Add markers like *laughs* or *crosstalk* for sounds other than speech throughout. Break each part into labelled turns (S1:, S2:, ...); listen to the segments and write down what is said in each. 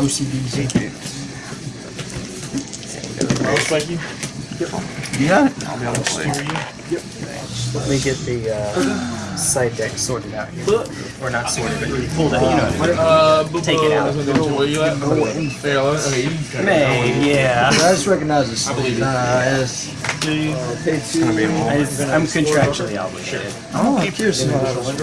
S1: OCDs.
S2: Spiky?
S1: You got it?
S3: I'll be able to play.
S4: Let me get the uh, side deck sorted out here. Or not sorted, but pulled out. You know what
S2: Uh,
S4: Take it out.
S2: Where you at? There, okay, you can
S4: May, yeah.
S1: I just recognize this.
S2: I believe it.
S1: Uh, it's,
S3: It's gonna be a
S4: I,
S3: little.
S4: I'm contractually obligated.
S1: oh, I'm curious to know how to win.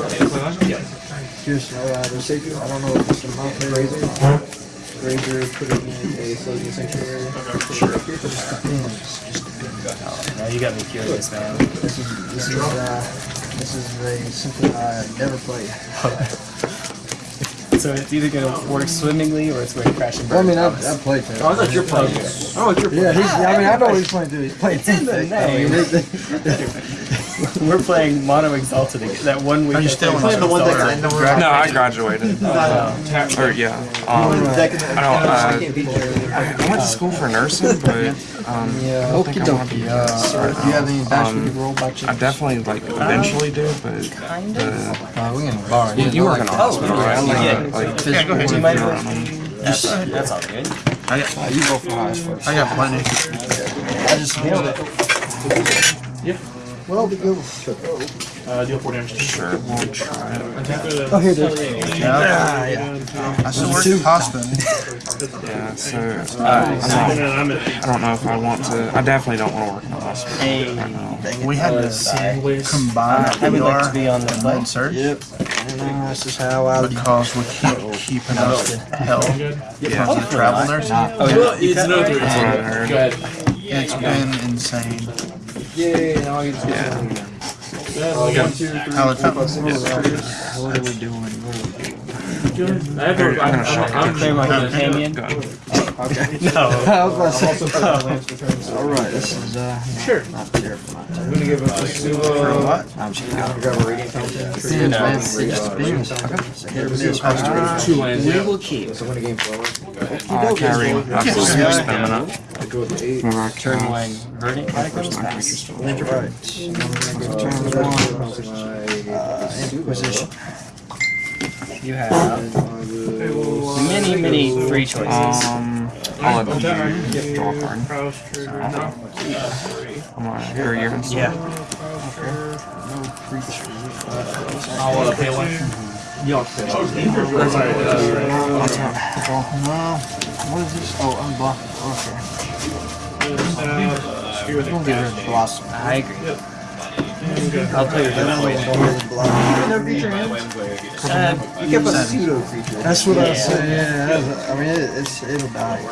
S1: Curious to know how to save you. I don't know if it's a mount razor. Razor, put it in a floating sanctuary.
S4: Now you got me curious, man.
S1: This is, this is, uh, this is a, something I never played.
S4: So it's either gonna work swimmingly or it's going to crash and
S1: Well, I mean, I,
S4: promise.
S1: I've played it.
S2: Oh, I thought you were playing. Oh, you're
S1: Yeah, he's, I mean, I know what he's playing too. He's playing
S4: It's in the
S1: Infect. I mean,
S4: name. *laughs* *laughs*
S1: it- *laughs*
S4: We're playing Mono Exalted again. That one week.
S1: Are you
S4: I
S1: still
S4: played
S1: in
S4: Mono
S2: the one
S4: Exalted.
S2: that I know
S3: No, I graduated. *laughs* Or yeah. Um, I don't. Uh, I went to school for nursing, but um,
S1: Yeah,
S3: I don't think
S1: okie
S3: I want to be
S1: dokie.
S3: a nurse
S1: Uh,
S3: right
S1: do you have any dice
S3: Um,
S1: could roll by chance?
S3: I definitely like eventually do, but
S4: Kind
S3: the,
S4: of.
S1: Uh, we can borrow.
S3: you, you work in a hospital,
S4: yeah,
S3: right?
S4: yeah,
S3: Yeah,
S4: yeah.
S3: like
S4: Yeah, go ahead. Do you mind?
S3: um,
S4: That's, that's all good.
S1: I got, uh, you go for highs first.
S5: I got plenty.
S1: I just nailed it.
S2: Yeah.
S1: Well, we go.
S2: Uh, deal four damage.
S3: Sure, we'll try.
S1: Oh, here it is.
S5: Yeah, yeah. I still work at the hospital.
S3: Yeah, so uh, I'm
S2: I'm
S3: don't know if I want to. I definitely don't want to work in a hospital right now.
S5: We had to combine
S4: I would like to be on the
S5: and
S4: play.
S5: med surge
S1: Yep. And uh, this is how I would
S5: because we keep keeping up with hell.
S3: Yeah,
S5: As a travel nurse,
S4: Oh, yeah.
S2: It's another three.
S3: that's what I heard.
S2: Go ahead.
S5: it's been insane.
S1: Yeah, now I get to
S3: Yeah.
S1: One, two, three,
S5: How
S1: four,
S5: it
S1: five, six, seven. What are we doing? What are we doing?
S2: I have a, I'm, I'm, I'm,
S4: Clear my companion.
S3: Go ahead.
S1: Okay. *laughs*
S4: No.
S1: I was about to say. All right, this is uh,
S2: Sure.
S1: not terrible. Not terrible.
S2: I'm gonna give him a
S5: For what?
S1: I'm just kidding. Grab a reading fountain.
S4: You know,
S1: It just spins. Hit or miss.
S2: two lands.
S4: We
S2: Yeah.
S4: will keep.
S1: So win a game forward.
S3: Uh, carry. I've just
S5: Yeah.
S3: spamming up.
S1: I go with the eight.
S3: Remember, I
S4: Turn
S3: can-
S4: one. Verdant catacombs
S3: my creature
S4: pass.
S1: Right. I'm gonna go turn one. Uh, Inquisition.
S4: You have many, many free choices.
S3: Um, I'll let you draw a card. I'm gonna hear your insult.
S4: Yeah.
S1: No creature.
S2: I'll uh, pay one. Yeah. Or sorry, uh,
S1: What's up? No. What is this? Oh, unblock. Okay. Blossom.
S4: I agree. I'll play with that.
S1: I'm waiting for Blossom. No creature?
S4: Uh,
S1: You kept a pseudo creature. That's what I
S4: Yeah.
S1: said. Yeah, I mean, it, it's it'll die.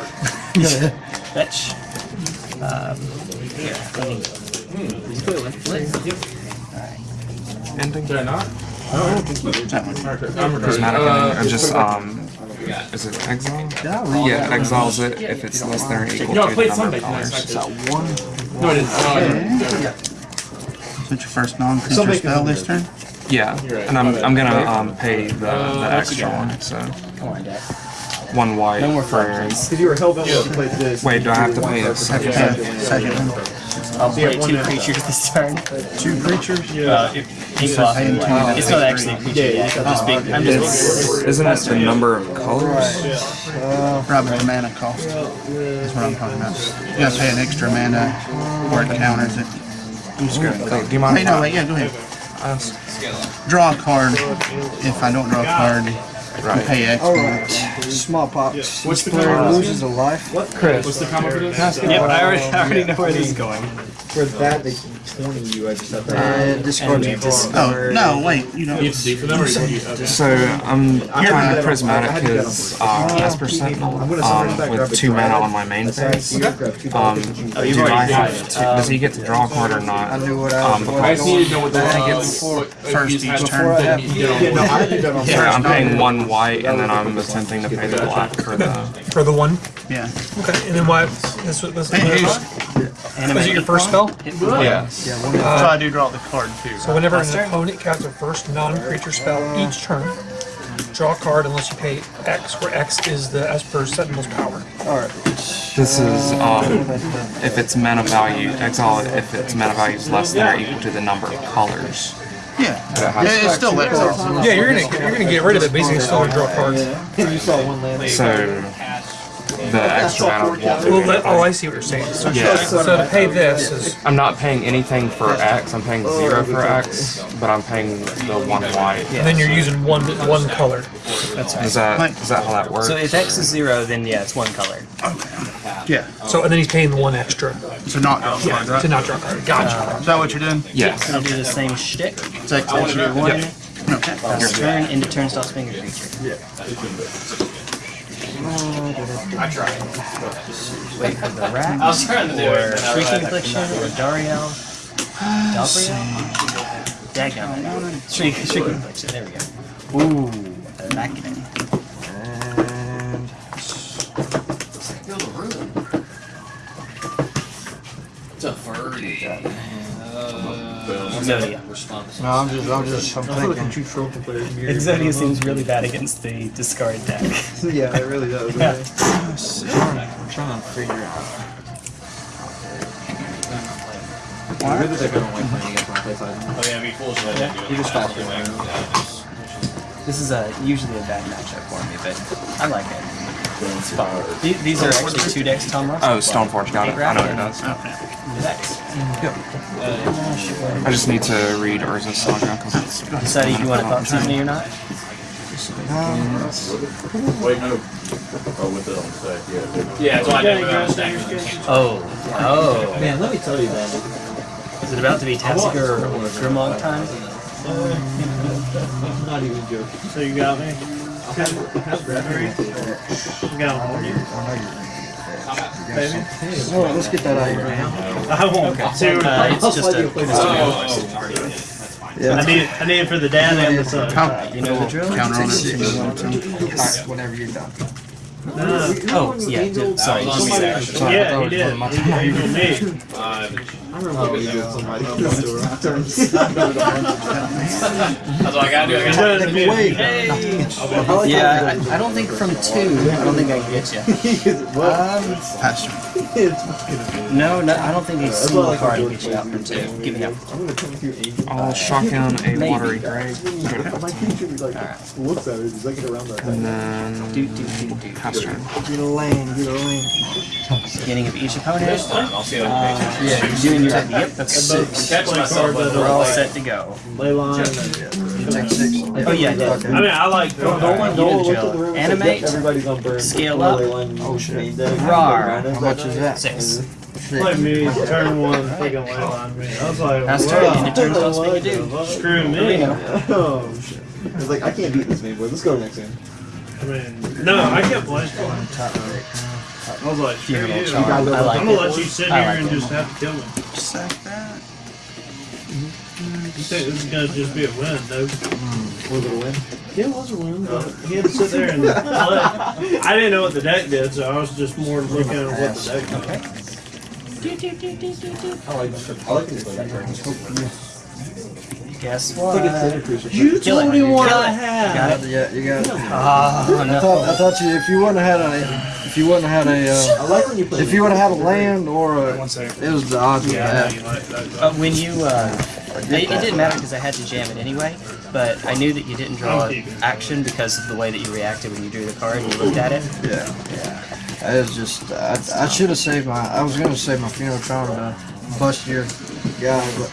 S4: fetch. Um, here. Let me. Blue one, please.
S3: Ending.
S2: did I not?
S1: I don't think you did.
S2: I'm recording.
S3: Prismatic ending. Just, um, is it exile? Yeah, exiles it if it's less than or equal to the
S2: played
S3: number
S2: Sunday
S3: of
S2: tonight.
S3: colors.
S2: so I
S1: Got one.
S2: No, I didn't. Oh, I didn't.
S5: Since your first non-creature spell this turn,
S3: Yeah, and I'm, I'm gonna um, pay the, the extra one, so
S4: Come on, Dad.
S3: one white
S4: No more
S3: for.
S4: flames.
S1: Because you were hellbent when you played this.
S3: Wait, do I have to pay a second?
S5: second one.
S4: I'll play two creatures this turn.
S5: Two creatures?
S4: Uh, if ink off and. It's not actually a creature yet. I'm just being. I'm just
S3: It's, isn't it the number of colors?
S5: Right, but the mana cost. That's what I'm talking about. You gotta pay an extra mana or it counters it. I'm just gonna.
S3: Do you mind
S5: Hey, no, wait, yeah, go ahead. Draw a card. If I don't draw a card, you
S3: Right.
S5: pay extra.
S1: Alright. Smallpox.
S2: What's the
S1: player loses a life. What?
S2: What's the combo for this?
S4: Yep, I already, I already know where this is going.
S1: For that, they 20 you. I just have to. And discard
S4: And
S1: your
S4: dis-
S5: Oh, no, wait, you know.
S2: You have to do for them, or you you- okay.
S3: So I'm trying to prismatic his uh, Esper Sentinel um, with two mana on my main phase. Um,
S4: Oh,
S3: do I have
S4: tried.
S3: to, does he get to draw a card or
S1: I
S3: not?
S1: knew what I
S3: Um,
S1: was
S2: I
S3: because
S2: just need to know what the
S5: I think
S2: uh,
S5: it's
S2: what-
S5: first
S2: if you
S5: each turn.
S2: had- then you get on
S1: Yeah, no,
S2: one.
S1: I did that on
S3: yeah, I'm paying one white and then I'm attempting to pay the black for the.
S6: For the one?
S5: Yeah.
S6: Okay, and then why, this was, this
S5: Hey,
S6: was,
S5: hey,
S6: was it your first spell?
S3: Yeah.
S1: Yeah, one
S5: so uh, I do draw the card too.
S6: So whenever an opponent casts a first non-creature spell each turn, draw a card unless you pay X, where X is the Esper Sentinel's power.
S1: Alright.
S3: This is um, *laughs* if its mana value, exile it if its mana value is less than or equal to the number of colors.
S5: Yeah. Yeah, it's still exile.
S6: Yeah, you're gonna, you're gonna get rid of it, basically still gonna draw cards.
S1: You saw one land.
S3: So the extra amount of
S6: Well,
S3: one.
S6: let- oh, I see what you're saying. So,
S3: Yeah.
S6: so to pay this is
S3: I'm not paying anything for X. I'm paying zero for X, but I'm paying the one white.
S6: And then you're using one one color.
S4: That's right.
S3: Is that is that how that works?
S4: So if X is zero, then yeah, it's one color.
S5: Yeah.
S6: So and then he's paying the one extra
S5: So not draw
S6: yeah,
S5: card, right?
S6: to not draw card. Gotcha.
S5: Is that what you're doing?
S3: yes.
S4: Gonna do the same shtick.
S5: Take
S4: I want you to do one.
S5: Okay.
S4: Pass turn into turn stop finger creature. Yeah.
S2: I tried.
S4: Wait for the rat.
S2: I was trying to do
S4: or
S2: it. but I
S4: Shrieking Affliction, or Dariel. Dalbriel? Daggum. Shrieking Affliction, there we go. Ooh, Arachne.
S2: It's a furry.
S4: Uh, Exodia.
S1: no, I'm just, I'm just, I'm thinking.
S4: Exodia seems really bad against the discard deck. *laughs*
S1: yeah, it really does.
S4: Yeah.
S1: I'm trying to figure out.
S2: Oh yeah, be foolish if I didn't do it.
S1: You just stop it.
S4: This is a, usually a bad matchup for me, but I like it. It's These are actually two decks, Tom Ross.
S3: Oh, Stoneforge got it. I know what it does.
S4: Decks.
S3: I just need to read Urza's Saga because it's
S4: Decided if you want to thought me or not.
S7: Wait, no. Oh, with it on site, yeah.
S2: Yeah, that's why I did it without a stack.
S4: Oh, oh.
S1: Man, let me tell you that.
S4: Is it about to be Tasker or Grimlog time?
S1: Not even joking.
S8: So you got me? You got one. Baby?
S1: Oh, let's get that out of here.
S8: I won't. See,
S4: Uh, it's just a.
S8: I need, I need it for the dad and the son.
S4: You know the drill?
S5: Counter on it.
S1: Whenever you're done.
S8: No, no, no.
S4: Oh, yeah. d- Sorry. just-
S1: Sorry, I
S8: Yeah,
S1: thought
S8: he
S1: it was
S8: did.
S1: one of my
S8: He he told me.
S2: Uh,
S1: I remember we did somebody. *laughs*
S2: That's all I gotta do. I
S8: He
S2: gotta
S8: does me.
S1: Wait.
S4: Yeah, I, *laughs* I don't think from two, I don't think I can get you.
S5: Pass turn.
S4: No, no, I don't think a single card can get you out from two. Give me up.
S3: I'll shock down a watery grave,
S1: Looks at it, he's like around that.
S3: and then
S4: Do, do, do, do.
S3: pass turn.
S1: Get a lane, get a lane.
S4: Beginning of each opponent.
S2: I'll see you.
S4: Uh, yeah, you're doing your. Yep, that's six.
S2: Catch myself, but
S4: We're all set to go.
S8: Ley line.
S1: Take six.
S4: Oh yeah, I did.
S8: I mean, I like.
S4: Alright, you do the drill. Animate.
S1: Everybody's on burn.
S4: Scale up.
S1: Oh shit.
S4: Rar.
S1: How much is that?
S4: Six.
S8: Like me, turn one, freaking ley line me. I was like,
S4: Pass turn.
S8: wow.
S4: Into turn stop speaker do.
S8: Screw me. I *laughs*
S1: Oh shit. It's like I can't beat this man, boy. Let's go next game.
S8: mean, no, I kept playing. I was like, screw
S4: Funeral
S8: you.
S4: charm. I
S8: I'm gonna let you sit
S4: I
S8: here
S4: like
S8: and
S4: it.
S8: just have to kill me.
S5: Sack that.
S8: You think this is gonna just be a win, though? no?
S1: Was it a win?
S8: Yeah, it was a win, but uh, he had to sit there and *laughs* play. I didn't know what the deck did, so I was just more looking at what the deck did.
S1: I like this. I like this.
S4: Guess
S1: It's like a
S4: what?
S1: Santa Cruz.
S8: You
S4: Kill it.
S8: told him what
S4: Kill
S8: I
S4: it.
S8: had.
S4: Got it.
S1: Yeah, you got it.
S4: Ah,
S1: I thought, I thought you, if you wouldn't have had a, if you wouldn't have had a, uh, I like when you play. If you would have had a land or a,
S8: One second.
S1: it was the odds of
S8: Yeah, I
S1: that.
S8: know like that.
S4: Uh, when you, uh, it, it didn't matter because I had to jam it anyway, but I knew that you didn't draw action because of the way that you reacted when you drew the card and you looked at it.
S1: Yeah, yeah. It was just, I, I should have saved my, I was gonna save my funeral charm to bust your guy, but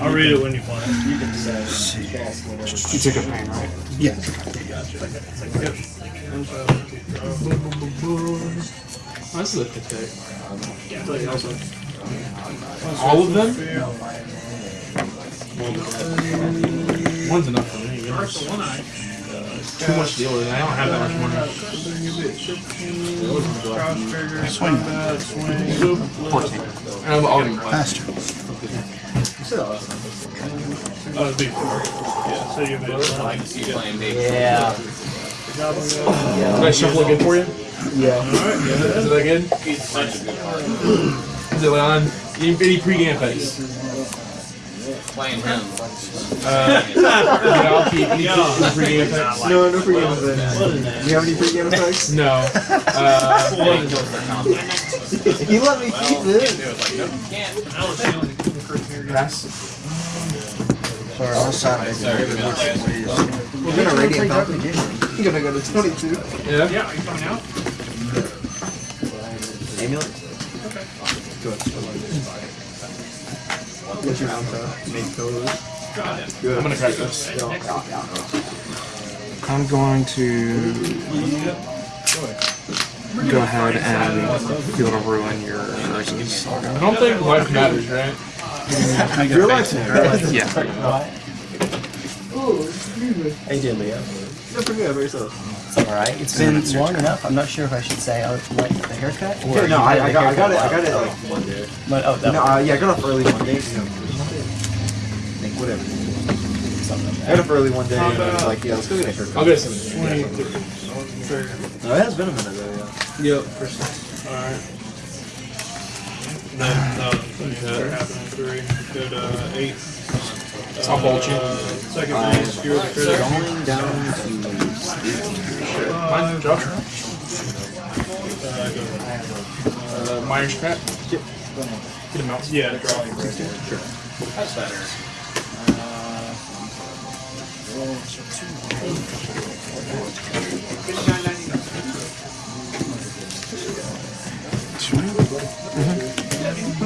S3: I'll
S8: read it when you play.
S3: You took a pain, right?
S5: Yeah.
S2: This is a good All of them? One's enough for me. Too much deal with it. I don't have that much money.
S5: Uh, swing.
S3: Fourteen.
S2: And I'm already
S5: Pass turn.
S8: Oh, it'd be four. Yeah, so you'll be.
S2: I like to see you playing big.
S4: Yeah.
S2: Did I shuffle it good for you?
S1: yeah. All right.
S2: Is it that good? He's such a good card. Is it on? Any, any pregame effects?
S3: Playing him.
S2: Uh, yeah, I'll keep any, any pregame effects.
S1: No, no pregame effects.
S8: What is that?
S1: Do you have any pregame effects?
S2: No. Uh, *laughs*
S1: you let me keep it.
S2: Pass.
S1: Sorry, I'll sign it. We're gonna radiant Falcon. You're gonna go to 22.
S2: Yeah.
S8: Yeah, are you coming out?
S1: Amulet? What's your alpha? Make code.
S2: I'm gonna crack this.
S3: I'm going to go ahead and Field of Ruin your Urza's Saga.
S2: I don't think life matters, right?
S1: Your life
S3: Yeah.
S4: How you doing, Leo?
S1: You're pretty good by yourself.
S4: It's alright. It's been long enough. I'm not sure if I should say I like the haircut or
S1: Yeah, no, I,
S4: like
S1: I
S4: the
S1: got, I got it, I got it
S4: a lot.
S1: like Monday.
S4: But, oh, that
S1: No,
S4: one.
S1: uh, yeah, I got off early one day. You know, like whatever.
S4: Something
S1: I got up early one day and I was like, yeah, let's go get a haircut.
S2: I'll get some.
S1: No, it has been a minute though, yeah.
S2: Yep.
S8: Alright. Then, no, that happened in three. Good, uh, eight.
S2: I'll bolt you.
S8: Uh, Second base, you're the critic.
S1: Going down to
S2: Mine, Josh.
S8: Uh, go.
S2: Uh, Myers crap. Yep. Get him out.
S8: Yeah, draw.
S3: That's better.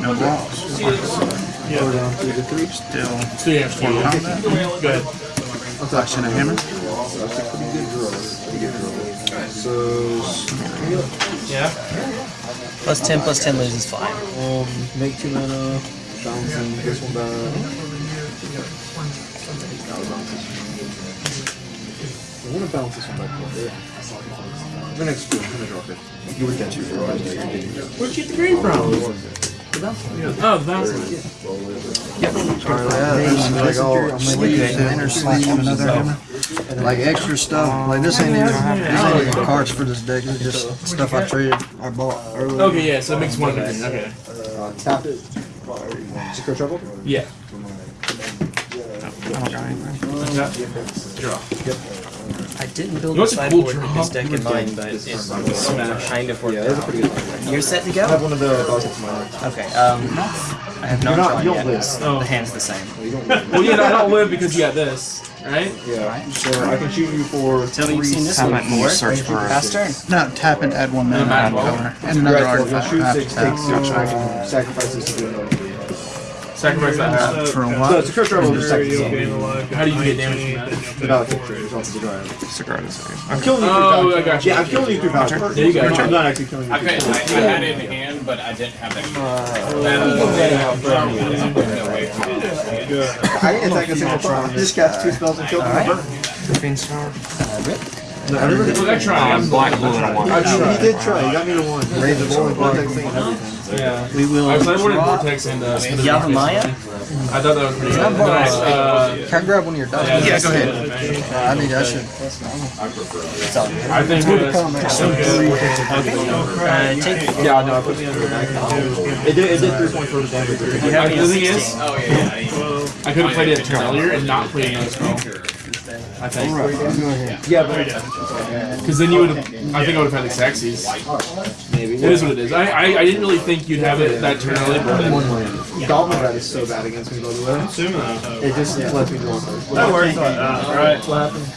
S5: No walls.
S1: go down to the three.
S5: Still
S2: So yeah, four
S5: combat.
S2: Go ahead.
S5: Flash and a hammer.
S1: That's a pretty good draw. Pretty good draw. So,
S2: Yeah.
S4: Plus 10 plus 10 loses 5.
S1: um, make two mana, bouncing this one back. I want to bounce this one back. Yeah. I'm gonna explode. I'm gonna drop it. You would catch it for a
S2: Where'd you get the green from? Oh, the bounce.
S1: Alright, yeah, like all
S5: Sleeves, the inner sleeve, another hammer.
S1: like extra stuff. Like this ain't even this ain't even cards for this deck. It's just stuff I traded, I bought earlier.
S2: Okay, yeah, so it makes one difference. Okay.
S1: Uh, tap it. Secret trouble.
S2: Yeah.
S3: I don't got anything.
S2: Draw.
S4: I didn't build
S2: You know
S4: a
S2: what's a cool
S4: sideboard with this deck in mind, but it kind of worked
S1: Yeah, that's a
S4: out.
S1: pretty good one.
S4: You're set to go?
S1: I have one of the dogs in my deck.
S4: Okay, um, I have not
S1: You're not-
S4: drawn
S1: don't
S4: yet.
S1: lose.
S2: Oh.
S4: The hand's the same.
S2: Well, *laughs* yeah, I don't live because you got this, right?
S1: Yeah. So I can shoot you for
S4: Tell me you've
S1: three
S4: seen this
S3: How
S4: one
S3: about
S4: before.
S3: search for a
S4: Pass turn.
S5: No, tap and add one mana.
S2: add
S5: add color. And another
S1: Right, so
S5: artifact.
S1: shoot six, take six, I can sacrifice this to do another.
S2: Sacrifice that.
S5: For a
S1: So it's a crit trouble with second.
S8: gain.
S2: How do you get damage from that?
S1: Without a picture, it's off the drive.
S3: Sigarda's Aid.
S1: I'm killing you through
S2: Oh. I got you.
S1: Yeah, I'm killing you through power.
S2: There you go.
S1: I'm not actually killing you
S3: I,
S1: through
S3: could, I, I had it in hand, but I didn't have that.
S1: Uh, uh, uh, I didn't attack a single time. Just cast two spells and killed
S4: Alright.
S1: him.
S3: Fiend Star.
S1: No, I
S2: Look, I tried.
S3: Black, blue, and a one.
S1: I tried. He did try. He got me to one. Raise the bowling vortex thing.
S2: Yeah.
S5: We will
S2: I was I wanted
S5: draw.
S2: Vortex and uh, Spinner I thought that was pretty good. Then uh,
S1: Can I grab one of your dice?
S2: yeah,
S5: go ahead.
S1: Uh, I need that shit.
S2: I think uh,
S4: Uh, take,
S1: Yeah, no, I put under back. It did, it did three points worth of damage.
S2: the thing is,
S3: Oh, yeah, yeah.
S2: I could have played it earlier and not played another spell. I think.
S1: Yeah, but
S2: Because then you would have, I think I would have had the Saxies.
S1: maybe.
S2: It is what it is. I, I, I didn't really think you'd have it that turn early, but
S1: One
S2: then,
S1: land. Goblin Rat is so bad against me, by the way.
S8: Sumo.
S1: It just lets me draw first.
S8: That works, uh, right?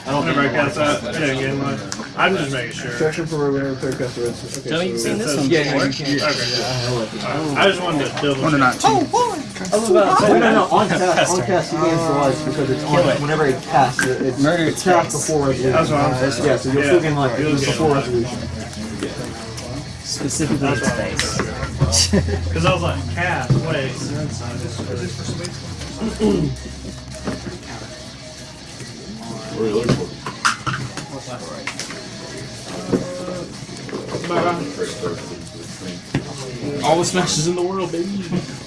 S8: I don't Whenever I cast that, yeah, gain life. I'm just making sure.
S1: Protection for winner, third cast the rest. Okay,
S4: Tell me you've seen this one
S1: Yeah,
S4: before.
S1: you can't.
S8: Okay. I just wanted to double
S5: One to
S8: check.
S5: Oh, nineteen.
S1: Oh, no, no, no, on cast, on cast, he gains the life because it's on, whenever it casts, it- it's,
S4: Murder
S1: it's cast before resolution.
S8: That's what I'm saying.
S1: Yeah, so you'll
S8: Yeah.
S1: still gain life,
S8: You'll
S1: before resolution.
S4: Specifically in space.
S8: Because *laughs* I was like, cast, *clears throat* wait.
S2: all the smashes in the world, baby. *laughs*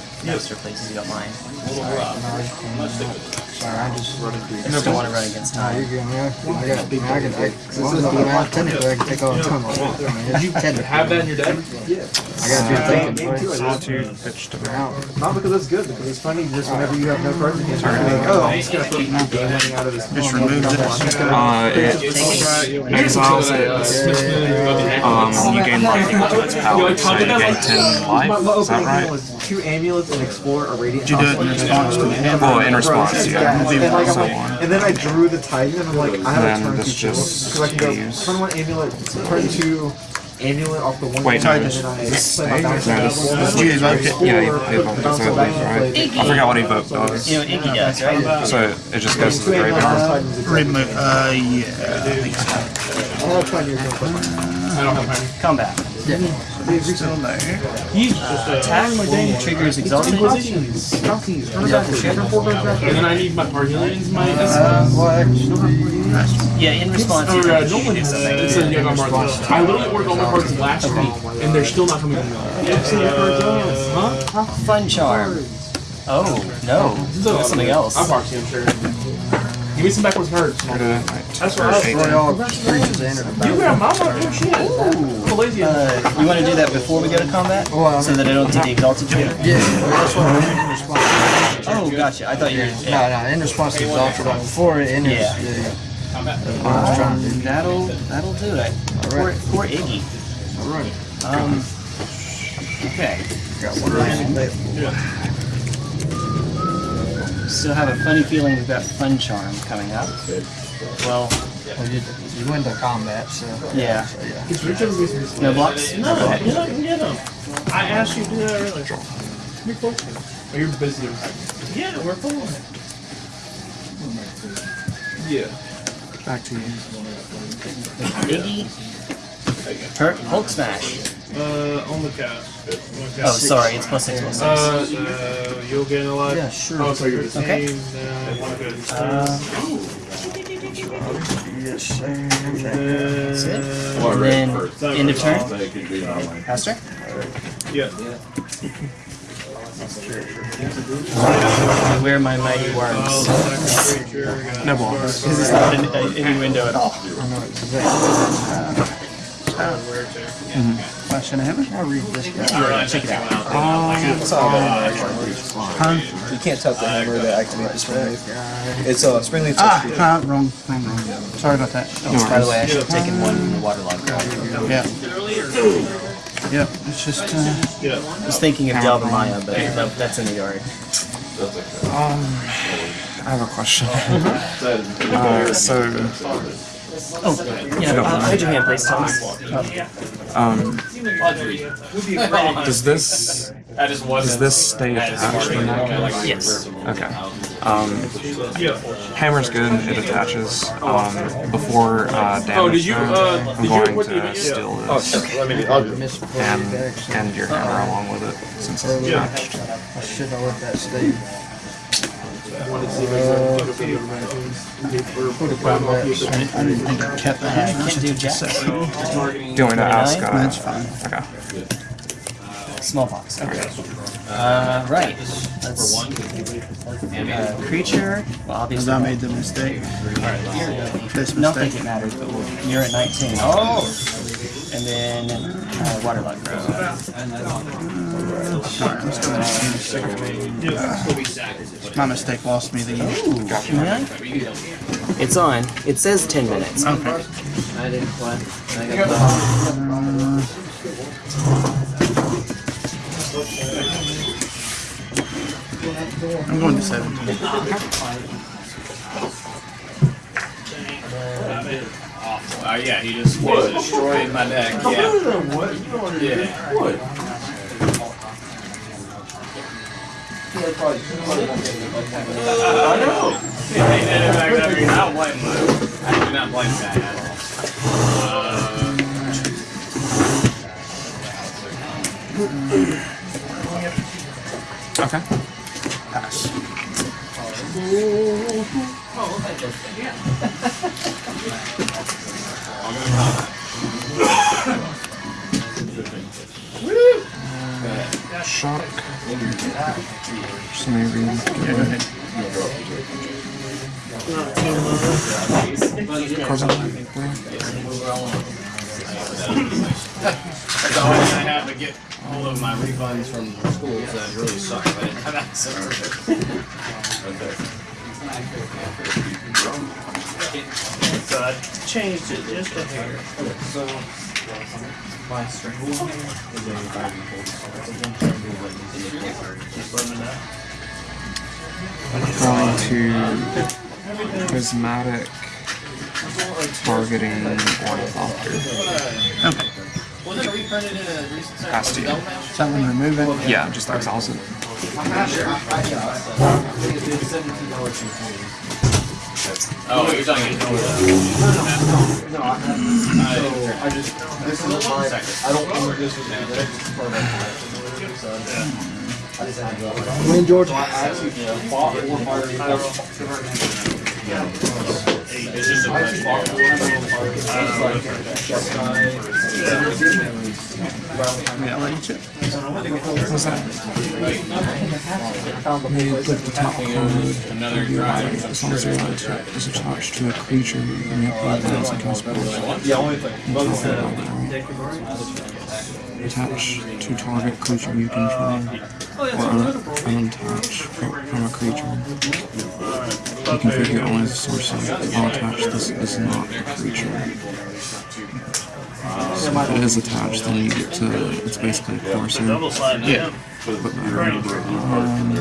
S4: Master places you don't mind.
S1: Sorry, I just.
S4: I just don't want to run against
S1: Nah,
S4: time.
S1: you're good, man. I got, I mean, I can, I, cause this is the amount, technically I can take all the time I want. I mean. *laughs*
S2: Have that in your deck? Yeah.
S1: I got you thinking, boy.
S3: Solitude, pitch to
S1: Out.
S9: Not because it's good, because it's funny just whenever you have no cards against you, you're oh, I'm just gonna put game winning out of this.
S5: Just remove this.
S3: Uh, it exiles it. Um, you gain life equal to its power, so you gain 10 life. Is that right?
S9: Was two amulets and explore a radiant.
S5: Did you do it in response to the hand?
S3: Well, in response, yeah.
S9: And, like, I'm
S3: So
S9: like, and then I drew the Titan, and I'm like, I have
S3: Then
S9: a turn
S3: this
S9: two
S3: just
S9: because I can go
S3: use-
S9: turn one amulet, turn two amulet off the one.
S3: Wait, no,
S9: and then I
S3: this
S9: play my bounce
S3: No,
S9: back.
S3: this-
S5: Did you evoke it?
S3: Yeah, you play both, so
S9: it back,
S3: right.
S9: play-
S3: I forgot what evoke does.
S4: You know what Iggy does, right?
S3: So it just goes to the graveyard.
S5: Remove, uh, yeah, I think so.
S9: I'll try yours real quick.
S2: Don't have time.
S4: Combat.
S5: Still there.
S2: He's just uh,
S4: Attack triggers exalted.
S9: Back.
S2: And then I need my Parhelions, my
S4: Yeah, in response.
S2: Oh, yeah, no one
S4: do
S2: has
S4: something.
S2: It says you got I literally ordered all my cards last week, and they're still not coming from. Huh?
S4: Fun charm. Oh no, that's something else.
S2: I'm sure. Give me some backwards cards.
S1: that's why I destroy all creatures that the
S2: You
S1: battle.
S2: grab my oh shit. I'm lazy.
S4: Uh, you want to do that before we go to combat,
S1: Well,
S4: so that I don't do the exalted trigger?
S1: Yeah, well, that's what I'm in response.
S4: Oh, gotcha. I thought you were.
S1: No, no, in response to exalted, like before it enters.
S4: Yeah.
S1: Yeah. yeah. That's what I was trying to do.
S4: That'll that'll do it. Poor,
S1: Alright.
S4: poor Iggy.
S1: Alright.
S4: Um. Okay.
S1: Got one land available.
S4: Still have a funny feeling we've got fun charm coming up. Well,
S1: Well, you, you went to combat, so.
S4: yeah.
S1: So, yeah.
S4: No blocks.
S8: No,
S4: Go ahead.
S8: get up get them. I asked you to do that earlier.
S2: You're close. Oh, you're busy.
S8: Yeah, we're full.
S2: Yeah.
S3: Back to you.
S4: Iggy. Hurt. Hulk smash.
S8: Uh, on the cast.
S4: Oh, sorry. It's plus six plus six.
S8: Uh, so you'll gain a lot.
S1: Yeah, sure.
S8: Oh, so you're the
S4: Okay.
S8: same. Uh.
S4: Uh,
S1: Yes, sir.
S4: that's it.
S7: Well,
S4: And then
S7: first.
S4: end of turn.
S7: They could do my way.
S4: Pastor.
S8: Yeah.
S4: I wear my mighty worms.
S8: Oh, second creature.
S3: No blocks.
S4: This is not an, a, any window at all.
S1: I know exactly.
S8: Where to?
S5: Flash and a hammer?
S1: I'll read this guy.
S4: Check it out.
S9: You can't tap the hammer to activate the spring leaf. It's a spring leaf.
S5: Ah, uh, wrong, wrong, wrong. Sorry about that.
S4: By the way, I should have taken one from the Waterlogged Grove.
S5: Yeah. Yep, it's just, uh,
S4: I was thinking of Delva Maya, but no, that's in the yard.
S3: Um, I have a question. *laughs* uh, so,
S4: Oh, yeah. Uh, hold your hand, please, Thomas.
S3: um, does this does this stay attached in that case?
S4: Yes.
S3: Okay. Um, hammer's good. It attaches. Um, before uh, damage.
S2: Oh, did you,
S3: zone,
S2: uh,
S3: I'm
S2: did you
S3: going
S2: what did you-
S3: to
S2: yeah.
S3: steal
S9: Oh,
S3: this
S9: let me. I'll do.
S3: And
S1: decks.
S3: and your hammer along with it since it's
S8: Yeah.
S3: attached.
S1: I should have let that stay.
S5: I didn't think I kept the hammer.
S4: Can't do jack.
S3: Do you want ask? Uh,
S5: That's fine.
S3: Okay.
S4: Smallpox. Okay. Uh, right. Let's. Uh, creature. Well,
S5: Because
S4: obviously.
S5: I made the mistake. This
S4: Don't think
S5: mistake.
S4: it matters, but we'll, you're at 19. Oh! And then uh, Waterlogged Grove.
S5: My mistake lost me the.
S4: Really? It's on. It says 10 minutes.
S5: Okay.
S1: I didn't play. I got
S5: I'm going to 17.
S10: Oh yeah, he just was destroying my deck. Yeah. Yeah. I know. Yeah, he did it back up. You're not blame him. I do not blame that at all.
S3: Okay.
S5: Pass. *laughs*
S3: Shock. So maybe.
S5: Yeah, go ahead.
S3: Carbon.
S10: That's the I have to get hold of my refunds from schools that really suck. I didn't have access to it.
S8: So I changed it just a hair. Just let me know.
S3: Going to prismatic targeting ornithopter.
S5: Okay.
S10: Wasn't it reprinted in a recent set
S3: Has to.
S10: Double Mash?
S5: Something remove it.
S3: Yeah, just exiles it.
S10: Oh, you're talking about
S9: No, I, I just, this is my, I don't know if this was, this is part of my collection, so. I just had to go.
S1: When George.
S9: So I actually bought four fire.
S10: It's just a
S9: I actually bought four fire. It's like, chest guy.
S5: Yeah, you check.
S3: What's that? You click the top card.
S10: another drive.
S3: As long as your light is attached to a creature, you may apply that as a cast spell.
S9: Yeah, only thing.
S3: Attach to target creature you control, or un- unattach from, a creature. You configure only as a sorcerer. While attached, this is not a creature. So if it is attached, then you get to, it's basically a courser.
S5: Yeah.
S3: But. Um,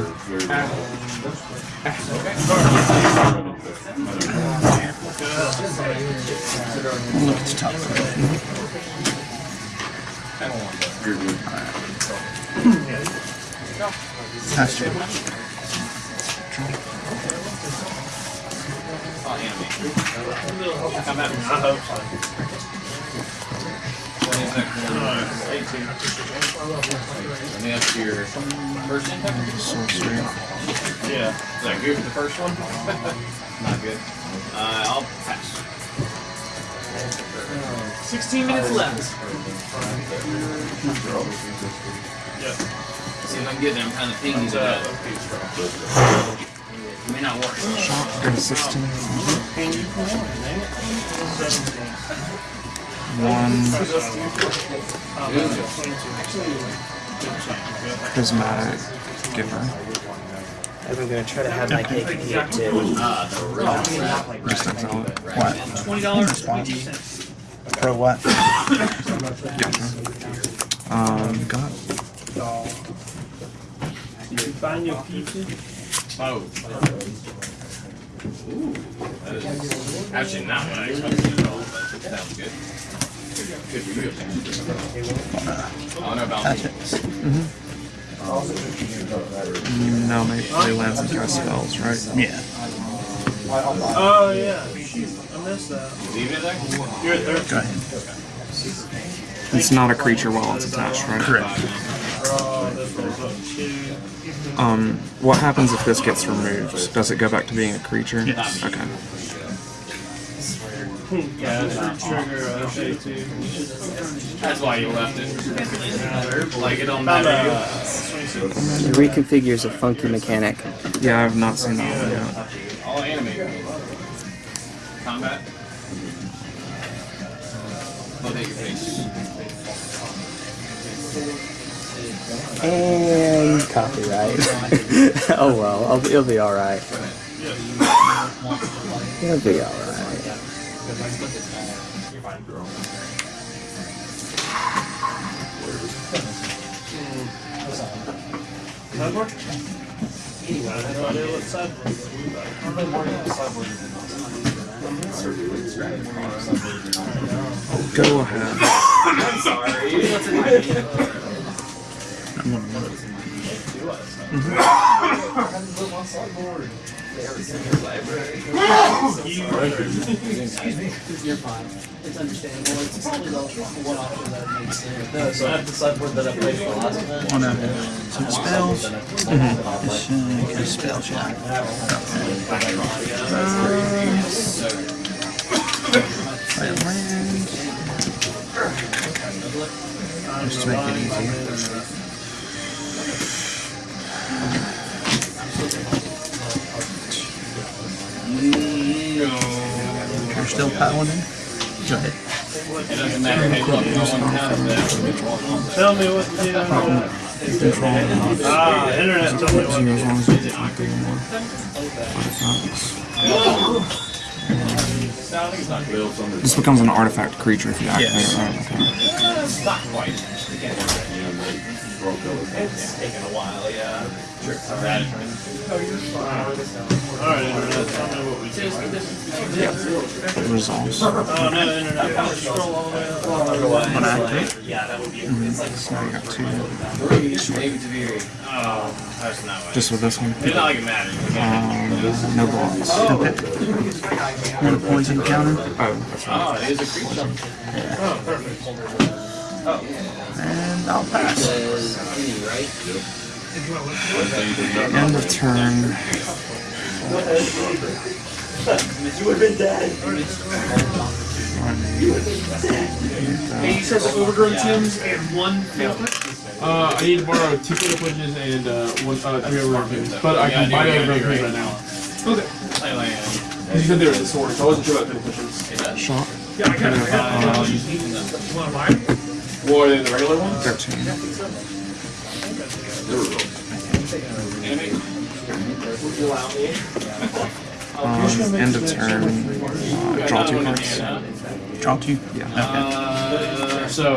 S5: We'll look at the top card. To it.
S10: Let me ask your first impact.
S8: Yeah.
S10: Is that good for the first one? Not good. Uh, I'll pass.
S2: 16 minutes left.
S10: See if I can get them kind of pingies of that. May not work.
S3: Shock, go to 16. One prismatic giver.
S4: I'm gonna try to have my cake and eat it too.
S3: Just exile it.
S5: What?
S6: $20.
S5: Pro what?
S3: Gotcha. Um, got
S8: Find your pizza.
S10: Oh. Ooh. That is actually not what I expected at all, but it sounds good. Good for you. I don't know about
S5: Attach
S10: me.
S3: no, maybe play lands and cast spells, right?
S5: Yeah.
S8: Oh, yeah. I missed that.
S10: Leave it there?
S8: You're at third.
S5: Go ahead.
S3: It's not a creature while it's attached, right?
S5: Correct.
S8: Oh, this one's up two.
S3: Um, what happens if this gets removed? Does it go back to being a creature?
S5: Yes.
S3: Okay.
S8: Yeah, it's trigger.
S10: That's why you left it. Like it don't matter.
S4: It reconfigures a funky mechanic.
S3: Yeah, I've not seen that one yet.
S10: All animated. Combat. Look at your face.
S4: And copyright. *laughs* oh well, I'll, it'll be alright. It'll be alright. *laughs*
S8: I what sideboard is.
S3: Go ahead.
S9: No, so I have the sideboard that I played for last.
S5: One of some spells. This, uh, cast spells, yeah. Play a land. Just to make it easier. Mm, no. You're still paladin? Go ahead.
S10: It doesn't matter no one has that.
S8: Tell me what the... Uh, ah, internet me what.
S3: As long as you didn't this becomes an artifact creature if you activate
S5: Yes.
S3: it, right? Okay.
S10: Not quite. It's taken a while, yeah. Sure. That
S8: Alright, internet, tell me what we do.
S3: It resolves.
S8: Oh, no, internet. Scroll all the way up.
S5: When I activate, mm-hmm.
S3: So now you got two.
S10: Oh, that's not what.
S3: Just with this one.
S10: It's not like it matters.
S3: Um, no blocks.
S5: want a poison counter,
S3: Oh, that's right.
S10: Oh, it is a creature.
S5: and I'll pass.
S3: End of turn.
S2: Hey, you said the Overgrown Tombs and one Failfit? Uh, I need to borrow two Fatal Punishes and uh, one, uh, three Overgrown Tombs. But I can buy the Overgrown Tombs right now. Okay.
S10: Like, like, uh,
S2: You said they were the sword, so I wasn't sure about Fatal Punishes.
S3: Shot.
S2: Yeah, I got it. I got it. You want to buy it? More than the regular one?
S3: 13. Um, end of turn. Uh, draw two cards.
S5: Draw two.
S3: Yeah.
S2: Uh, so,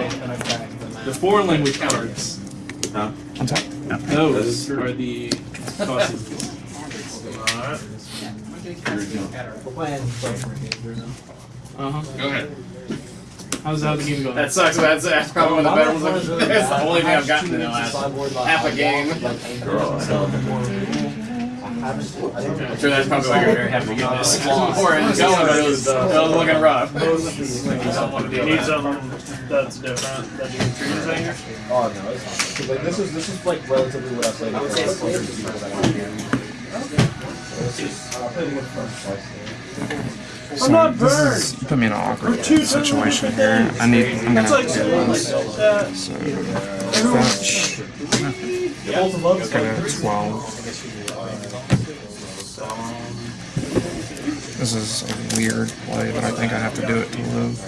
S2: the foreign language cards,
S3: Untap.
S2: those are the costs. Uh-huh.
S10: Go ahead.
S2: How's, how's the game going?
S10: That sucks. That's, that's probably one of the better ones. *laughs* That's the only thing I've gotten in the last half a game. I'm sure that's probably why you're very happy to get this. Before it was going, but it was, it was looking rough.
S8: You need that's different?
S9: Oh, no, it's not. Like, this is, this is like relatively what I've played. I would say it's closer to what I want to hear.
S3: So
S8: I'm
S3: not
S8: burned.
S3: Is, you put me in an awkward situation here. I need. I'm gonna
S8: like, get ones.
S3: So, fetch. Yeah. 12. This is a weird play, but I think I have to do it to live.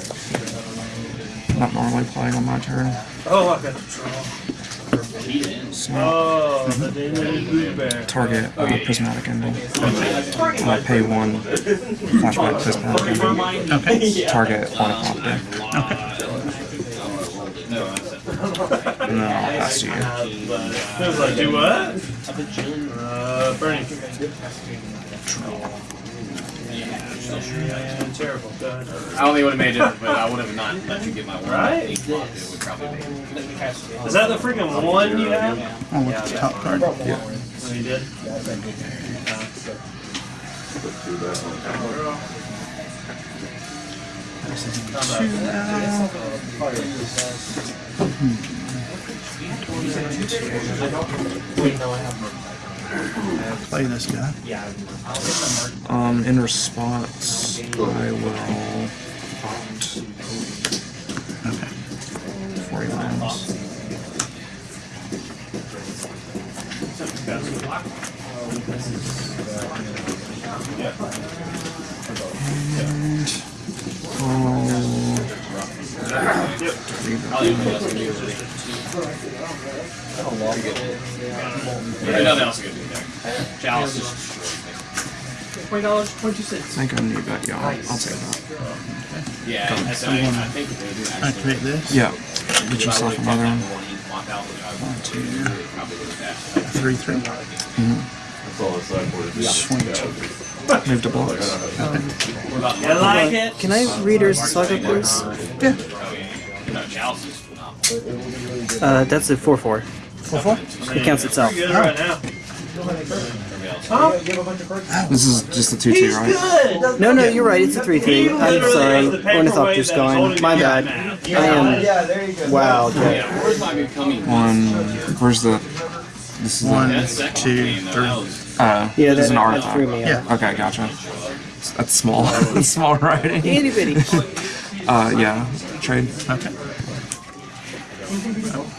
S3: Not normally playing on my turn.
S8: Oh, I got the
S3: So
S8: Oh, the demon blue bear.
S3: target uh, prismatic ending. Uh, pay one flashback prismatic ending.
S5: Okay. *laughs*
S3: Target ornithopter. And then I'll pass to you.
S8: It was like, do what? Uh, Bernie. Yeah, terrible. Go ahead.
S10: I don't think it would have made it, but I would have not let you get my one.
S8: Right?
S10: It would probably be.
S8: Is that the freaking one you have?
S5: I'll look at the top card.
S8: Oh, you did?
S5: Play this guy. Yeah.
S3: Um, in response, I will opt
S5: Okay.
S3: for he lands. And I'll
S10: Yeah, nothing else to do there. Chalice is
S2: Twenty dollars, twenty-two
S3: I
S2: cents.
S3: think I need that, yeah, I'll, I'll take that.
S10: Yeah, I said I, I think they do actually.
S5: Activate this.
S3: Yeah, get yourself another one.
S5: One, two, three, three.
S7: That's all it's like for it.
S5: Swing two.
S3: Move to blocks.
S8: You like it?
S4: Can I read her saga, please?
S5: Yeah.
S10: No, Chalice is phenomenal.
S4: Uh, that's a 4 4.
S5: Four, four.
S4: It counts itself.
S8: Good right now.
S3: This is just a 2 2, right?
S8: Good.
S4: No, no, you're right. It's a 3 3.
S8: He
S4: I'm
S8: literally
S4: sorry.
S8: has the paperweight
S4: Ornithopter's
S8: that
S4: gone. My bad. I am.
S9: Yeah, there you go.
S4: Wow, okay.
S10: Where's my
S3: One, where's the, this is
S5: One,
S3: the,
S5: two, three.
S3: uh,
S4: Yeah,
S3: this is
S4: that,
S3: an
S4: that threw
S3: artifact.
S4: me off.
S5: Yeah.
S3: Okay, gotcha. That's small. *laughs* That's small writing.
S4: Itty bitty. *laughs*
S3: Uh, yeah, trade.
S5: Okay.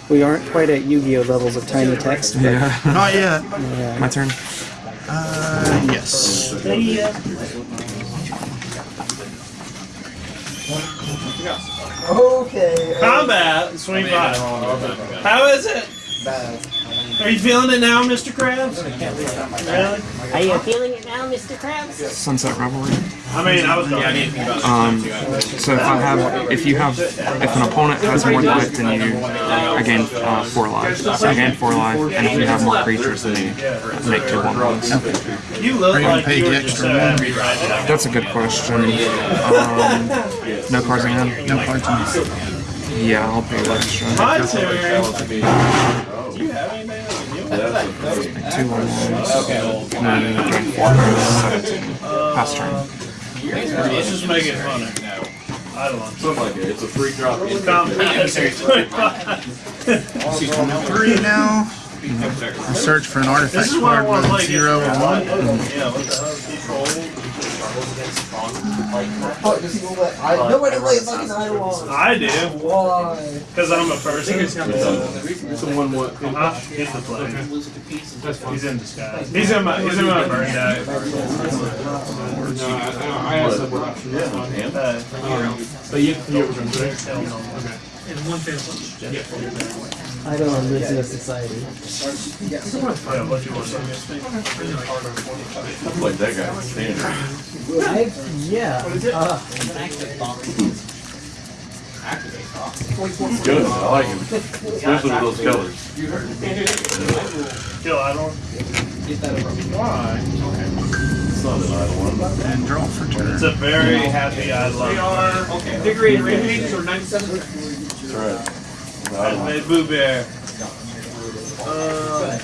S4: We aren't quite at Yu Gi Oh levels of tiny text. But
S3: Yeah. *laughs*
S5: Not yet. Yeah.
S3: My turn.
S5: Uh, yes.
S9: Okay.
S8: Combat, swing five. How is it? Are you feeling it now, Mr. Krabs? Really?
S11: Are you feeling it now, Mr. Krabs?
S3: Sunset Revelry.
S8: I mean, I was
S10: Yeah, I didn't about
S3: Um, so if I have, if you have, if an opponent has more life than you, I gain uh, four lives. So I gain four life, and if you have more creatures than me, make two one ones.
S8: You look
S5: Are you gonna
S8: like
S5: pay
S8: you
S5: the
S8: were
S5: extra
S8: just
S5: one?
S8: happy right now.
S3: That's a good question. Um, no cards in hand.
S5: No cards in hand.
S3: Yeah, I'll pay extra.
S8: My turn.
S10: Do you have anything that
S3: Make two one ones. And then gain four cards. Seventeen. Pass turn.
S8: Let's just make it funner. I don't know. to.
S7: Something like that. It's a free drop. in.
S8: Combat, swing five.
S5: Three now. Search for an
S8: This
S5: artifact
S8: is why I
S5: card
S8: want to
S5: with
S8: play
S5: zero or one.
S8: Yeah, what the hell? Control.
S9: Fuck, does he go let I nobody plays fucking Eidolon.
S8: I do,
S9: Why?
S8: because I'm a person.
S2: It's a one one.
S8: Uh, he's the play.
S2: That's fine.
S8: He's in disguise. He's in my, he's in my burn deck.
S2: No, I, I, I asked that what option. That's fine.
S8: Uh,
S2: Um, But you, you were going to say.
S8: hell no.
S2: Okay.
S6: And one family.
S2: Yeah.
S1: I don't know, lives in a society.
S7: I that guy standard.
S1: yeah. Uh,
S7: good, I like him. Especially with those colors.
S8: You heard me.
S7: Kill Idol. Get that over. Why?
S5: And draw for turn.
S8: It's a very happy I.
S2: We are okay. degree ratings or 97.
S7: That's right. The
S8: I made Boo Bear. Uh,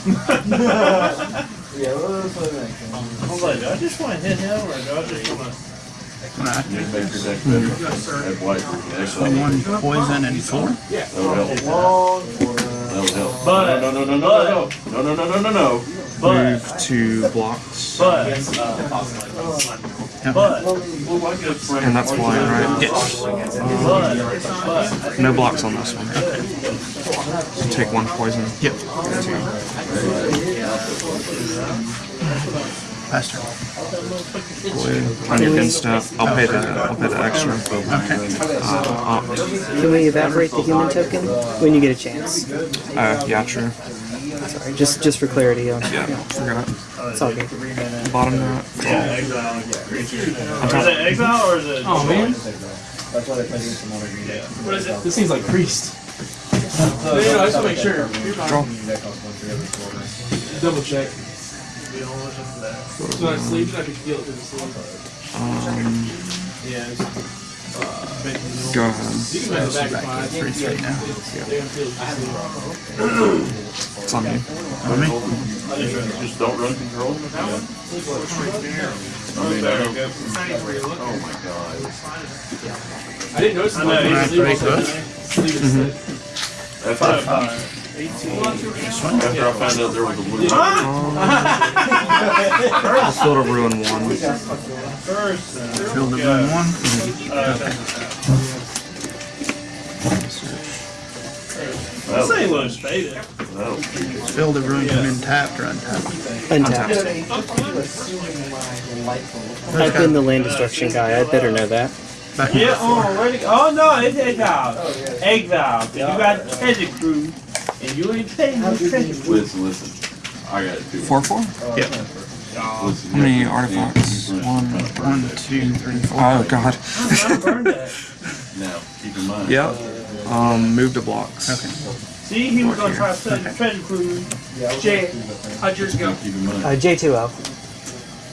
S8: *laughs*
S9: Yeah, what was the next one?
S8: I was like, do I just want to hit him or do I just want to?
S5: Right. One poison and four.
S7: That would help. That would help.
S8: But-
S7: No, no, no, no, no, no, no, no, no, no.
S8: But,
S3: Move two blocks.
S8: but, but,
S3: And that's why, right?
S5: Yes.
S8: but.
S3: No blocks on this one. So take one poison.
S5: Yep.
S3: Two.
S5: Pass turn.
S3: On your bin step, I'll pay the I'll pay the extra.
S5: Okay.
S3: Uh, opt.
S1: can we evaporate the human token when you get a chance?
S3: Uh, yeah, true.
S1: Sorry, just just for clarity. On,
S3: Yeah, forgot.
S1: It's all good.
S3: Bottom that.
S8: Yeah, exile. Is it exile or is it?
S2: Oh man,
S9: That's why they play against some other green deck.
S2: what is it? This seems like priest. No, no, I just want to make sure.
S3: Draw.
S9: Green deck costs one three every quarter.
S2: Double check. So I sleep I can feel it through the sleep.
S3: Um,
S2: yeah.
S3: Go ahead.
S2: Back
S5: to straight now.
S2: Let
S3: it's on me.
S5: On me?
S7: Just don't run control that one? Oh, oh my god.
S2: I didn't notice
S8: that.
S2: I
S8: know, he's
S2: sleeping. Mm-hmm.
S7: That's
S8: fine
S7: after
S8: five.
S7: After I found out there was a blue. *laughs*
S3: I'll Field of Ruin one.
S8: First, uh,
S5: Field of Ruin one.
S8: this ain't Louis Faded.
S7: That'll
S5: Field of Ruin in tapped or untapped.
S1: Untapped. I've been the land destruction guy. I better know that.
S5: Back
S8: Yeah, oh, where'd go? Oh no, it's exile. Exile. You got treasure crew, and you ain't paying no treasure.
S7: Listen, listen. I got it too.
S3: Four four.
S5: Yep.
S7: Listen,
S3: How many artifacts? One.
S5: One, two, three, four.
S3: Oh god.
S8: I. *laughs*
S7: Now, keep in mind.
S3: Yep. Um, move to blocks.
S5: Okay.
S8: See, he was gonna try to set the treasure crew.
S2: Jay, how'd yours go?
S7: Keep in mind.
S1: Uh, J2L.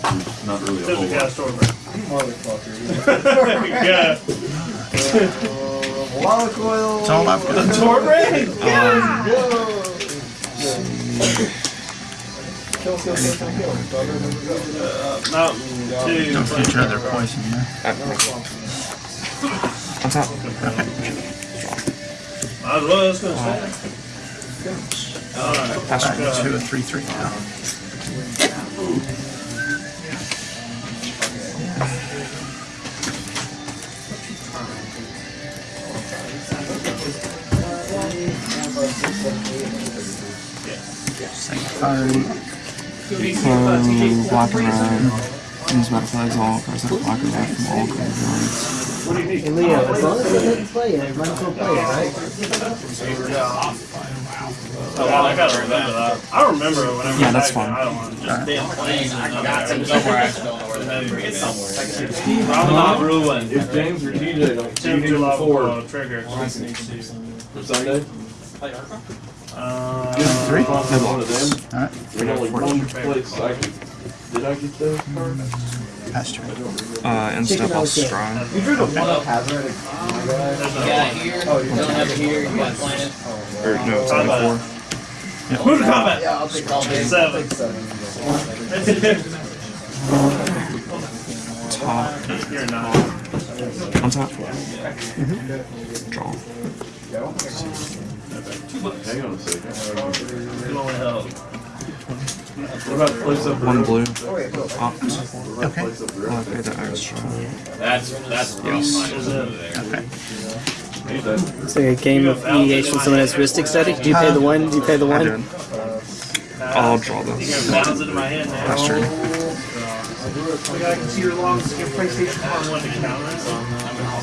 S7: There's not really a
S8: Took
S7: whole
S8: the
S7: lot.
S8: cast over.
S9: Motherfucker. *laughs*
S8: yeah. *laughs*
S9: Wallach oil.
S5: It's all I've got.
S9: The Torbrain? Um, yeah! Um,
S8: Mountain Dew.
S5: Don't get your other poison, yeah?
S3: What's up?
S8: Might as well, that's
S3: gonna
S5: stay.
S3: Alright.
S5: That's two, three, three. now.
S3: Just um, block around, use my all across that block around from all graveyards. What do?
S1: Hey Leo, as long as it hits it might as well play it, right?
S8: Oh, wow, I gotta remember that. I remember it when I
S3: Yeah, that's fine.
S8: I don't want to just damn right. planes and got to
S10: somewhere I don't know where that is. It's somewhere.
S8: I'm not ruined.
S7: If James or TJ don't, you need
S8: to. Trigger.
S7: Sunday? Play Arkham?
S8: Uh,
S5: Three?
S7: one of them,
S5: Alright,
S7: there's only one place I could, did I get those cards?
S5: pass turn.
S3: Uh, instead I'll stride.
S9: You drew the one up hazard.
S10: You got it here, you don't have it here, you got planet.
S3: Or no, it's only four.
S8: Move to combat.
S9: Yeah, I'll take all day.
S8: Seven.
S9: I'll take seven.
S3: Top.
S8: You're not.
S3: On top. Draw.
S7: Hang on a second.
S8: You only help.
S7: What about place up
S3: One blue. Opt.
S5: Okay.
S7: Place up the
S3: I'll
S7: road?
S3: pay the extra.
S10: That's, that's
S3: Yes.
S10: fine over.
S5: Okay.
S4: It's like a game of EDH when someone has Rhystic Study. Do you pay the one? Do you pay the
S3: I
S4: one?
S3: did. I'll draw this.
S8: got bounds into my hand now.
S3: Pass turn.
S6: I can see your logs, your PlayStation
S8: I wanted to counter it,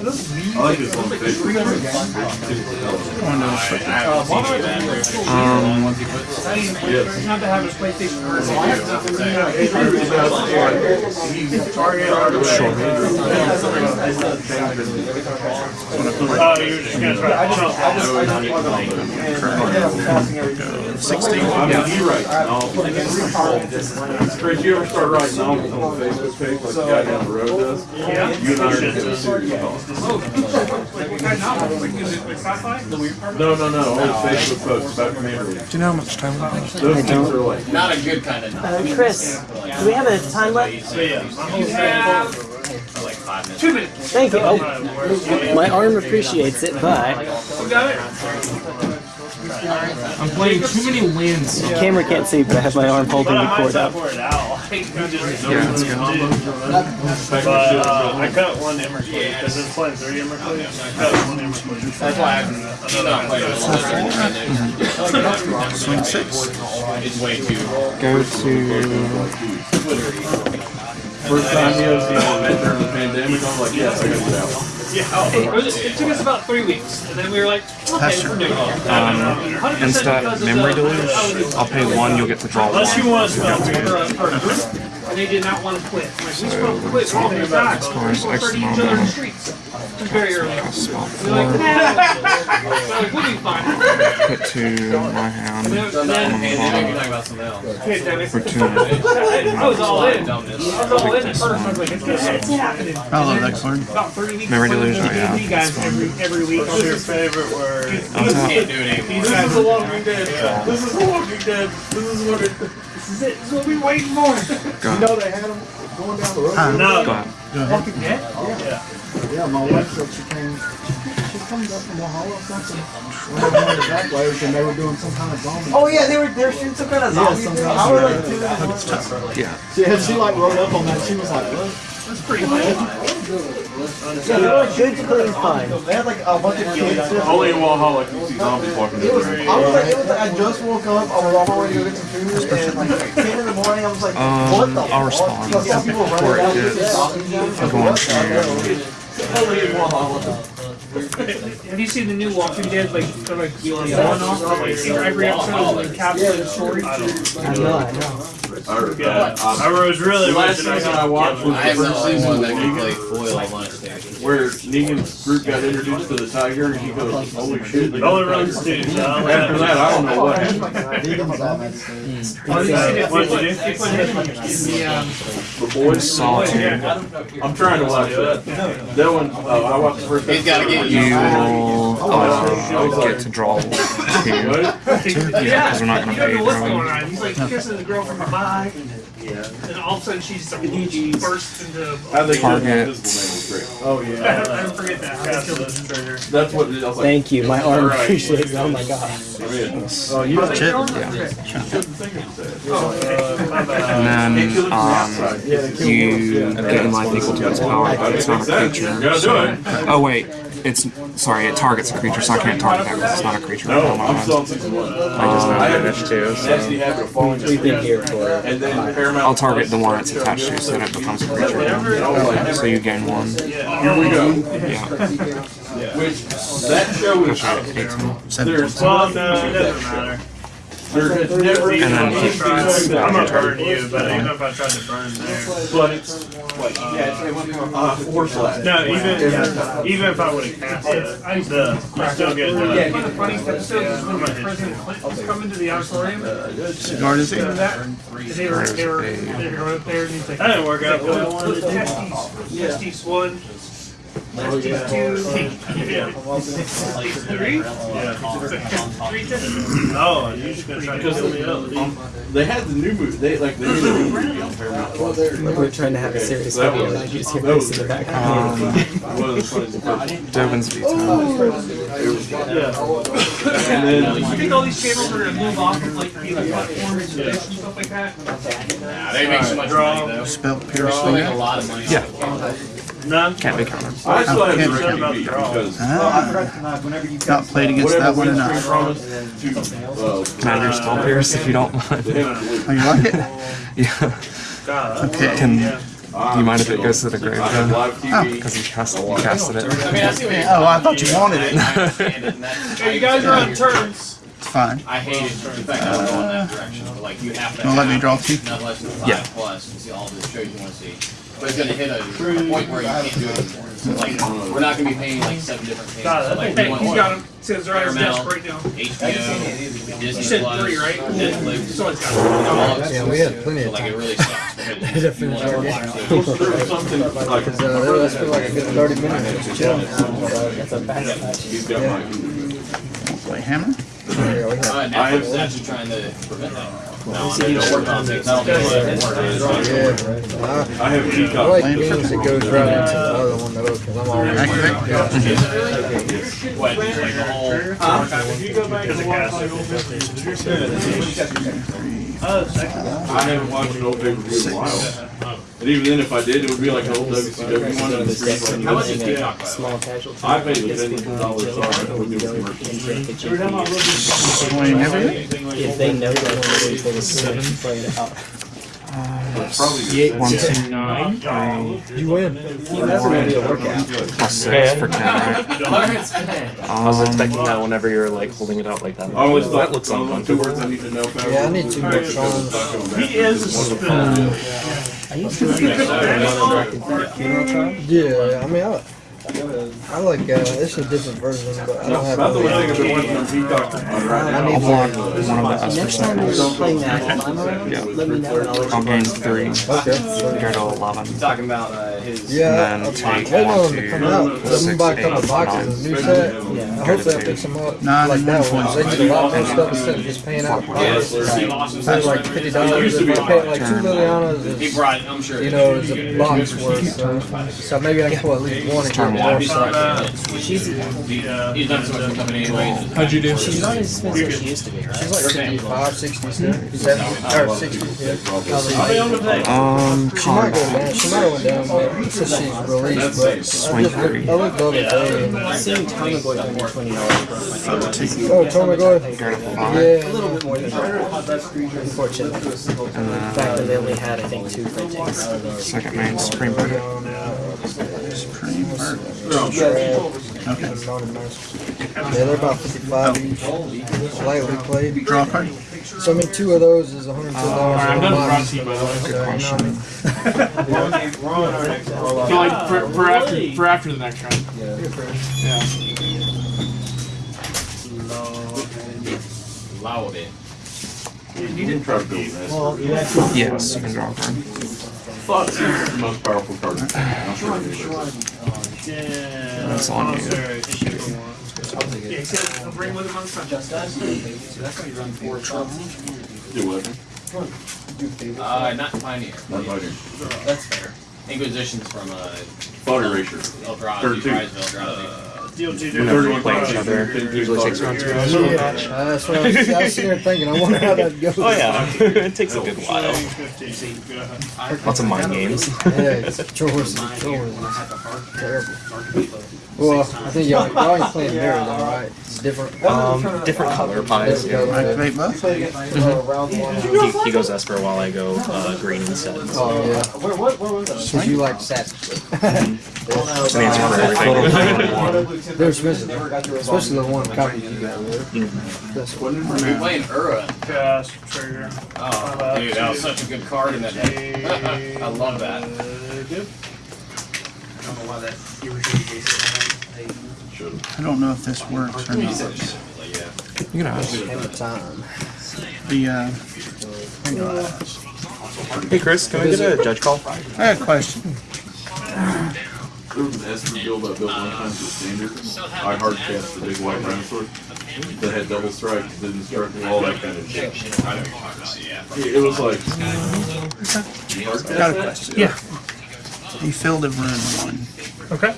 S10: I like this
S7: one. Facebook.
S3: Um,
S7: Yes.
S6: Not to have his PlayStation version.
S8: Oh, you're just gonna try to jump.
S7: I mean, you write. Chris, you ever start writing novels on the Facebook page like the guy down the road does?
S8: Yeah.
S7: You and I are gonna do a series called.
S6: What kind of novel? Like, is it like sci-fi?
S7: No, no, no, old Facebook posts about Commander League.
S3: do you know how much time we have?
S7: Those things are like,
S10: Not a good kind of,
S4: Uh, Chris, do we have a time left?
S8: So yeah, my whole
S10: for like five minutes.
S6: Two minutes.
S4: Thank you. Oh, my arm appreciates it, but
S6: We got it.
S2: I'm playing too many lands.
S4: the camera can't see, but I have my arm holding the cord up.
S8: For it out. He just
S3: Yeah, that's good.
S8: But uh, I cut one Emmerkley because it's playing three Emmerkley. I cut one Emmerkley.
S10: That's why I'm not playing a little bit.
S3: Swing six.
S10: It's way too.
S3: Go to
S7: first time he was, you know, met during the pandemic, I'm like, yes, I gotta get out.
S6: It, was, it took us about three weeks, and then we were like, okay, we're doing it.
S3: um, instead memory deluge. I'll pay one. You'll get to draw one.
S8: Unless you want to spell
S6: For, for a group, and they did not want to quit. I'm like, we supposed to quit. We're all gonna die. We're supposed to each other in the streets. Very early.
S3: Cast
S6: We're like, like, we'll be fine.
S3: Put two my hand.
S6: And
S3: On
S6: then,
S3: the
S10: You're talking about something else.
S6: okay, Dennis.
S3: For two.
S6: I was all in. I was all in at first. I was like, it's, gonna- it's happening.
S5: I love that card.
S6: About 30 weeks.
S3: Memory Deluge,
S6: the
S3: yeah,
S6: D&D guys every, every week.
S8: What's your favorite word?
S3: On.
S10: Can't do it anymore.
S8: This is The Walking Dead. This is The Walking Dead. This is what it.
S6: This is it. This is what we waiting for.
S3: Go.
S9: You know they had them going down the road.
S5: Huh?
S8: No.
S3: Go ahead.
S5: Go ahead.
S6: Walking Dead?
S9: Yeah, Yeah, my wife said she came, she comes up from Ohio or something. When they were the back layers and they were doing some kind of zombie.
S1: Oh yeah, they were they're shooting some kind of
S9: Yeah,
S1: zombie
S9: some
S1: thing.
S9: kind
S1: I was like,
S9: of-
S1: dude,
S3: Yeah.
S9: Yeah, she like wrote up on that. She was like, what?
S6: That's pretty cool.
S1: yeah, they were good, clean fun.
S9: They had like a bunch of kids. there.
S7: Only in Walhalla can you see zombies walking
S9: It was,
S7: down the
S9: I was like, it was like, I just woke up, I was on my way to go get some food, and like 10 in the morning, I was like,
S3: Um,
S9: the
S3: I'll
S9: fuck?
S3: respond.
S9: Because some people running
S3: Or
S9: down
S3: it's.
S9: I was
S3: I'm
S9: like,
S3: going
S9: what
S3: to-
S9: the hell? Totally in Walhalla.
S6: Have you seen the new Walking Dead? Like, they're like going off. Like, every episode is like encapsulated story.
S1: I know, I know.
S7: Or,
S8: Yeah.
S7: uh,
S8: I was really
S7: last
S8: wishing I
S7: season I watched was
S10: I
S7: the
S10: have not
S7: first
S10: seen
S7: season
S10: one that can play
S7: Negan,
S10: foil on lunch
S7: where Negan's group got introduced to the tiger, and he goes, holy shit.
S8: It only runs two, so I'll let
S7: After that, I don't know what happened. *laughs*
S9: Negan's on that stage.
S6: Oh, you seen it?
S8: What'd you do?
S6: They put him in the, um,
S7: The boys,
S3: Solitude.
S7: I'm trying to watch that. That one, uh, I watched the first
S10: He's gotta
S7: episode.
S10: get
S3: You will uh, get to draw two.
S7: What?
S3: Yeah, because we're not gonna pay
S6: know what's going on. He's like kissing the girl from the back, and all of a sudden she's she bursts into.
S7: How they
S3: Target.
S7: the invisible man was great.
S8: Oh *laughs*
S6: I don't forget that.
S8: Cast.
S7: That's what, it is. I was like,
S4: Thank you. My arm appreciates. Oh my god.
S7: Oh, you don't
S5: Chip.
S7: shouldn't think of that.
S8: My bad.
S3: And then um, you gain life equal to its power, but it's not a creature. So. Oh wait, it's sorry, it targets a creature, so I can't target that because it's not a creature.
S7: No,
S3: on
S7: I'm
S3: mind.
S7: still on six one.
S3: I just know
S7: I have
S3: damage too, so-
S7: Nasty habit of falling
S1: We've been here for.
S7: And then Paramount.
S3: I'll target the one it's attached to, so then it becomes a creature. again. So you gain one.
S7: Here we go.
S3: Yeah.
S7: Which, that show is, there's,
S8: Well, no, it doesn't matter.
S7: There has never been
S3: And then
S7: anything
S8: I'm
S7: like
S8: gonna burn you, but even if I tried to burn there.
S7: But it's, what? Yeah, it's like uh, four slash.
S8: No, even yeah, even if I would have cast it, the I still get the.
S6: Yeah, the funny episode is when President Clinton was coming to the auditorium.
S5: Cigar is
S6: Remember that? They were, they were, they were up there and he's like.
S8: That didn't work out good.
S6: Put testes, testes one, testes two, yeah. Testes three?
S8: Yeah.
S6: Three testes.
S8: Oh, you just gonna try to kill me up?
S7: They had the new movie, they, like, the new movie on Paramount Plus.
S1: We're trying to have a serious
S7: That
S1: video,
S7: was-
S1: and you just hear
S7: that
S1: this in the background.
S7: One of the funniest impressions. And then,
S6: I think all these channels are gonna move off of like the other platforms and stuff like that.
S10: Nah, they make so much money though.
S5: Spelt
S10: They make a lot of money.
S3: Yeah.
S8: None.
S3: Can't be countered.
S7: I still have
S5: can't
S7: the
S5: be
S7: Ricky
S8: about
S7: B
S8: the draw.
S7: because ah.
S5: Huh? Not played against that one
S7: Winstream
S5: enough.
S7: promised to,
S3: Commander Spell Pierce if you don't *laughs* mind.
S7: they haven't.
S5: Oh, you like it?
S3: Yeah.
S8: God,
S5: Okay.
S3: Can do you mind if it goes to the grave
S7: I
S3: then?
S7: live oh,
S3: Because you cast you casted it.
S10: I mean, I see what you're
S5: Oh, I thought you wanted it.
S10: I understand it, and that's- *laughs*
S6: Hey, you guys are on turns.
S5: It's fine.
S10: I hate it, the fact that we're going that direction, but like you have to
S5: Well, let me draw two.
S10: not less than
S3: Yeah.
S10: five plus to see all the shows you wanna see. But it's gonna hit a point where you can't do it anymore. So like, we're not gonna be paying like seven different payments.
S6: God,
S10: So, like,
S6: thing,
S10: we want
S6: he's got him, says right on his desk right now.
S10: HBO, Disney
S6: You said
S10: Plus,
S6: three, right?
S10: Netflix.
S6: So it's got
S10: all
S1: Yeah, we
S10: exclusive.
S1: had plenty
S10: So
S1: of
S10: like it
S1: time.
S10: really sucks. because
S1: To finish our game.
S10: those.
S7: There was something like,
S1: uh, there was for like a good 30 minutes just chilling. That's a bad
S7: he's got my,
S5: Play hammer.
S1: Yeah, we had-
S10: Uh, Netflix is actually trying to prevent that. No, they're gonna work on it.
S1: Yeah. I,
S7: I have
S1: I
S7: Peacock.
S1: like games that goes right into the other one though, because I'm always.
S5: Activate.
S10: What, like the whole.
S8: Because it Oh, second.
S7: I haven't watched an old pay-per-view in a while. And even then, if I did, it would be like an old WCW one. and the screen's
S10: How much is Peacock? by the?
S1: Small casualty.
S7: I paid the
S1: Gets
S7: ten
S1: people
S7: dollars
S1: in jail,
S7: off
S1: and
S7: with
S1: we
S7: the commercial.
S1: and check the GP.
S5: Playing everything.
S1: If they know that already, they would seven play it out.
S7: Probably.
S3: One, two,
S8: Nine.
S3: three,
S1: You win. That's gonna be a workout.
S3: plus six for ten, right?
S12: I was
S3: Um,
S12: expecting that whenever you were like holding it out like that.
S7: I always thought,
S12: that looks
S7: one of the two words I need to know.
S1: Yeah, I need two more songs.
S8: He is a spoon.
S1: I used to Yeah, I mean, I, I like, uh, it's a different version, but I don't have.
S7: About the only thing I've been
S1: it.
S7: watching on Peacock.
S1: I need
S3: I'll block
S1: more.
S3: one of the
S1: Next
S3: Esper
S1: time you're
S3: Sanders.
S1: playing that, let me know and I'll let
S3: gain three.
S1: Okay.
S3: Go to eleven.
S10: Talking about uh, his.
S1: Yeah,
S3: And
S1: I'm
S3: then take
S1: on to come out. I'm buy a couple boxes new set. I hope they'll pick some up
S5: Nine
S1: like that
S5: one
S1: one. They need a lot more stuff instead of just paying out.
S10: Yes,
S1: price.
S10: Steve
S1: like fifty dollars. If I pay like two Lilianas,
S10: He
S1: it's,
S10: brought, I'm sure.
S1: you know, it's a box worth. So, so maybe I can pull at least one and get more stuff. She's
S10: He's done so much for company anyway.
S2: How'd you do?
S1: she's not as expensive as she used to be, right? She's like 55, 60, 70, or 60. Yeah.
S3: Um,
S1: She might go down. She might have went down but since she's released, but
S3: Swing three.
S1: I looked the other day and
S4: Seeing Tommy Boy for twenty dollars per
S1: oh, Tommy Goy.
S3: go to.
S1: Yeah,
S4: A little bit more than that. Unfortunately.
S3: And
S4: The fact that they only had, I think, two printings.
S3: second main Supreme Bird.
S5: Supreme Bird.
S1: Okay. Yeah, they're about 55 each, lightly played.
S5: Draw card.
S1: So I mean, two of those is 110 dollars.
S2: I'm done brought to you by the way.
S1: So, you know what I mean?
S2: So like for, for after for after the next round. Yeah. Yeah.
S10: Loud it.
S7: You didn't try to build that.
S3: Yes, you can draw a card.
S7: Thought is the most powerful card. In the game. I'm sure it is.
S8: Yeah.
S3: That's on you.
S8: Sorry.
S6: Yeah, he said, I'll bring with him on Sunday.
S7: Do what?
S10: Uh, not Pioneer.
S7: Not fighting.
S10: That's fair. Inquisition's from uh,
S7: Body erasure.
S10: Eldrazi,
S7: Third
S10: Eldrazi.
S8: Deal two
S12: You know, play each other. Usually takes around two hours.
S1: Yeah, uh, that's what I was, I was sitting there thinking. I wonder how that goes.
S12: Oh yeah, *laughs* it takes a good while. Lots of mind games. *laughs*
S1: Yeah, it's chores and chores. Terrible. Well, I think y'all, y'all ain't playing mirror though, right? It's different.
S12: Um, different color pies.
S1: Different
S12: Yeah.
S1: color.
S5: Activate both?
S12: He, he goes Esper while I go uh, green instead. So.
S1: Oh yeah. Cause you like sassy.
S12: It's an answer for everything.
S1: They're expensive, especially the one copy you got. That's what.
S10: We're playing Ura.
S8: Cast trigger.
S10: Oh, dude, that was such a good card in that deck. *laughs* I love that.
S5: I don't know if this works or not.
S3: You can ask.
S1: Every time.
S5: The, uh, hang on.
S12: Hey Chris, can I get a judge call?
S5: I got a question.
S7: There was an Esper guild I built one time for standard. I hard cast the big white dinosaur that had double strike, didn't strike, all that kind of shit. It it was like. You hard cast
S5: Got a question.
S8: Yeah.
S5: You filled a rune one.
S8: Okay.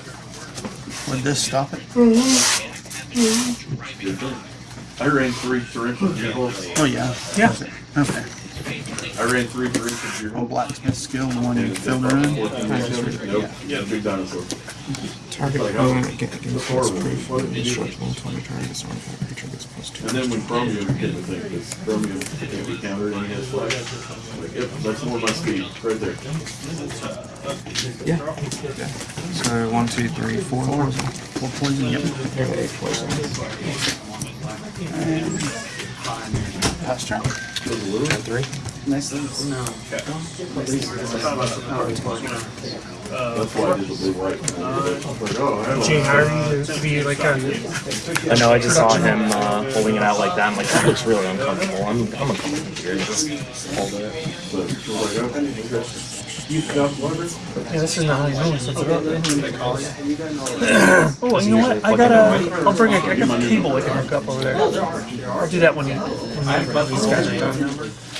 S5: Would this stop it? Mm-hmm. Mm-hmm.
S7: I ran three torrential vehicles.
S5: Oh, yeah.
S8: Yeah.
S5: Okay.
S7: I ran three torrential
S5: Oh,
S7: vehicles.
S5: blacksmith skill, the one you filled a rune?
S7: Nope, yeah, big dinosaur.
S3: Target opponent get oh, against this proof indestructible until your target this artifact creature gets plus two.
S7: And then when Chromium came to think, because Chromium can't be countered and he has flash. Like, yep, that's more my speed, right there.
S3: Yeah. yeah. So one, two, three, four poison.
S5: Four poison, yep.
S3: Okay, poison.
S5: Pass turn.
S12: Turn three.
S7: That's why I did blue white. I was like, oh, I
S8: Gene
S7: know.
S8: to be like a
S12: I know. I just saw him uh, holding it out like that. I'm like, that looks really uncomfortable. I'm, I'm uncomfortable here. Just hold it.
S7: But I was like, oh. You got whatever?
S8: Yeah, this is not how you normally set it up. Oh, you know what? I got a. I'll bring a. I got a cable I can hook up over there. I'll do that when you. When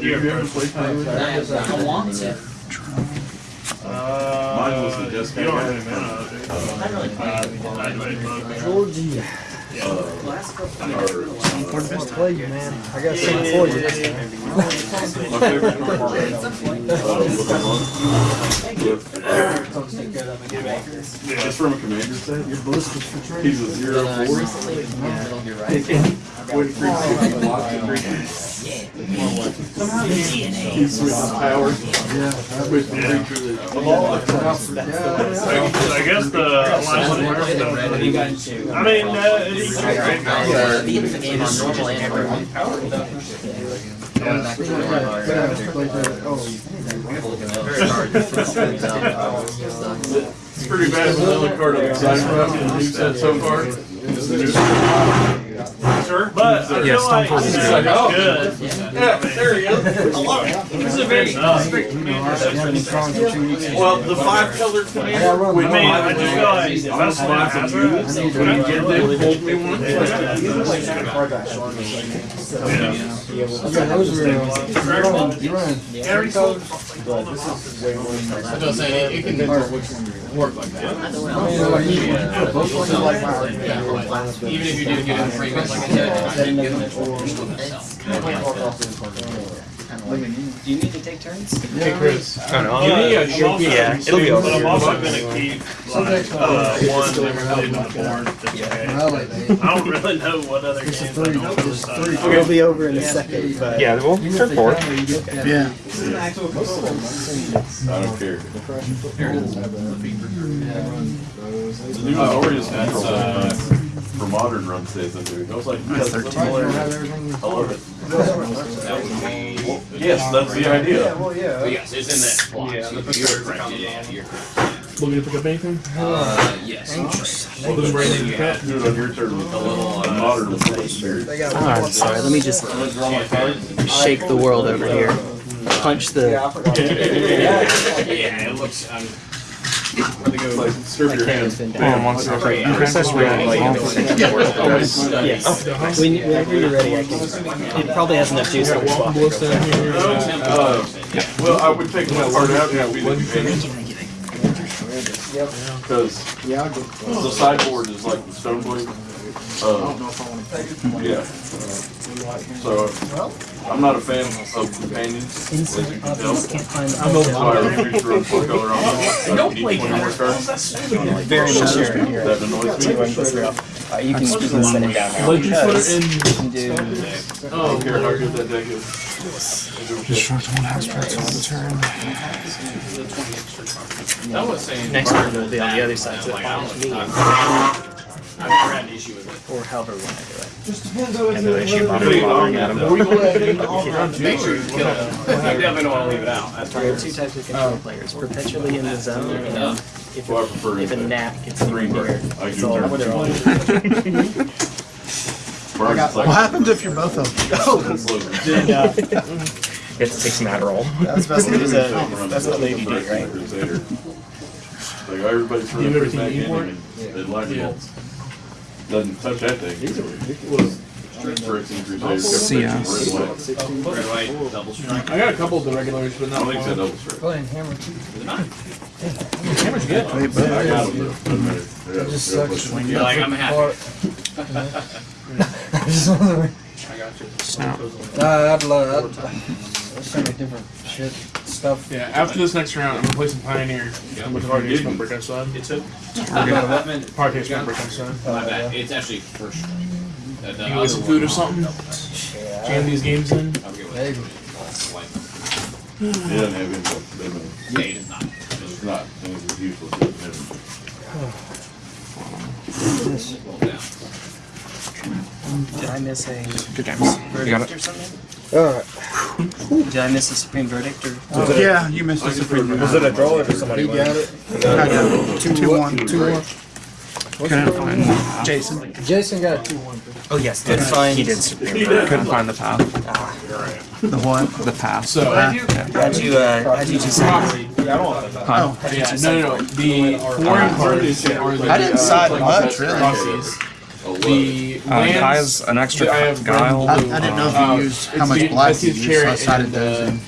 S7: You ever played
S11: I want to.
S8: Uh,
S7: Mine was the disc
S8: You don't
S7: I
S8: have
S7: had.
S8: any mana. Uh, I-
S1: Georgie.
S7: Or,
S1: Let's play you, man. I got something for you this.
S7: My favorite card, uh, with the monk, with- Just from a commander set. He's a zero four. When creatures blocked and creatures. He switches power. The creature that.
S8: I guess the last one. I mean, uh, it's great.
S4: The end of the game on normal and *laughs*
S7: It's pretty bad, but the only card I'm excited about in the new so far is the new.
S8: But I
S3: Yeah,
S8: feel like
S3: Stone Cold is
S8: it's
S3: good.
S8: good.
S7: Yeah, there he is.
S8: This is a very strict commander.
S7: Well, the five color commander.
S8: I mean, I just feel like if that's my hazard,
S7: When you get them, hold me one.
S1: Yeah, those were, uh, you're on, you're on.
S8: every color.
S10: I'm just saying, it can work like that.
S1: I mean, like, you- both ones are like my
S10: Even if you do get it in frame, like I said, you didn't get it, you're still gonna sell.
S4: Do you need to take turns?
S1: Yeah, Chris.
S12: I don't know.
S8: Give me a shot.
S12: Yeah, it'll be
S8: But I'm
S12: over.
S8: also gonna keep like, uh, one limited on the board. just in case.
S1: Really, man.
S8: I don't really know what other games I
S1: three,
S8: don't
S1: this is
S8: uh,
S1: three.
S4: It'll be over in a second, but.
S12: Yeah, well, turn four.
S5: Yeah.
S7: I don't care. The new Azorius has, uh, for modern run stays in dude. I was like,
S5: That's
S7: that's
S5: 13.
S7: I love it. Yes, that's the idea.
S10: But yes, it's in that slot. Yeah, the you're correct, yeah, you're correct.
S2: Looking to pick up anything?
S10: Uh, yes.
S2: Looking for anything to pick up?
S7: Do it on your turn.
S10: With a little, uh,
S7: Modern.
S4: Alright, sorry, let me just shake the world over here. Punch the.
S10: Yeah, *laughs* it looks.
S7: Like, serve your hands.
S3: Hold on one second.
S12: Chris has really like
S4: Yes. When, whenever you're ready, I can. It probably has enough juice that will swap.
S7: Uh, well, I would take my part out, yeah, we the companion. Because the sideboard is like the stone blade. Uh, yeah. So, I'm not a fan of companions, as you can tell.
S4: Can't find the.
S7: I'm So I refuse to run full color on them. Don't play cards.
S4: Very much here.
S7: That annoys me.
S4: Uh, you can, you can set it down now.
S2: Legend
S4: because you can do.
S7: I don't care how good that deck is.
S3: Destruct one aspect on the turn.
S10: I was saying.
S4: Next turn will be on the other side, so it follows me,
S10: I've never had an issue with it.
S4: or however we want to do it.
S12: and the issue bothering bothering Adam.
S10: Make sure you kill it. You definitely don't want to leave it out. That's
S4: There are two types of control players: perpetually in the zone, and if,
S7: Well, I
S4: if a
S7: that.
S4: gnat gets in
S7: Three,
S4: your
S7: but
S4: ear,
S7: I
S4: it's
S7: do
S4: all.
S7: turn.
S4: They're all.
S5: What *laughs* happens if you're both of them? Oh,
S4: Then, uh,
S12: You have to take some Adderall.
S4: that's best to use a. That's what Lady did, right?
S7: Crusader. *laughs* Like everybody's
S2: You
S7: running
S2: ever
S7: for
S2: seen
S7: back in and it lightning
S2: Yeah.
S7: bolts. Doesn't touch that thing. These are ridiculous. Phyrexian Crusader.
S3: CS.
S7: Red, white.
S10: Red, white, double strike.
S2: I got a couple of the regulars, but not
S7: don't think it's a double strike.
S6: Playing hammer too.
S2: Hammer's good.
S7: I got them. though. Doesn't matter.
S6: Just
S7: they're
S6: sucks
S7: like-
S10: You're like, I'm happy. *laughs* *laughs*
S6: I just want
S3: Snap.
S6: to. Uh, I'd love. I'd, there's different shit stuff.
S2: Yeah, after this next round, I'm gonna play some Pioneer. I'm with Hard Case Break outside.
S10: It's a.
S2: Hard Case Break outside.
S10: My bad. It's actually first strike. The- the
S2: You
S10: other
S2: get some food or
S10: no.
S2: something? Jam these games in.
S10: I'm good with
S6: Maybe.
S10: it. Like,
S7: He doesn't have input. Doesn't-
S10: Yeah, he does not.
S7: It's not. It's useless. It doesn't have-
S4: Did I miss a
S3: Good games. You got
S4: verdict
S3: it.
S4: Or something?
S6: Alright.
S4: Did I miss a supreme verdict or?
S5: Yeah, you missed the supreme. Verdict.
S9: Was it a draw or did somebody
S6: He
S9: win?
S6: got it.
S5: I got it. Two, one.
S6: Two one.
S3: Couldn't find.
S5: Jason.
S6: Jason got a two one.
S4: Oh yes, couldn't find.
S12: He did supreme.
S3: Couldn't find the path.
S5: The what?
S3: The path.
S2: So,
S4: How'd you uh? How'd you do second?
S5: Oh,
S2: yeah, no, no, no. The foreign cards are.
S5: I didn't side
S2: like
S5: much,
S2: the
S5: really.
S2: Rossis. The
S3: Uh,
S2: lands.
S3: Kai's an extra
S2: I have
S3: guile.
S5: I, I didn't know if you
S2: Uh,
S5: used how much
S2: the-
S5: black you
S2: his
S5: used, so I
S2: chariot
S5: sided
S2: and,
S5: those
S2: uh,
S5: in.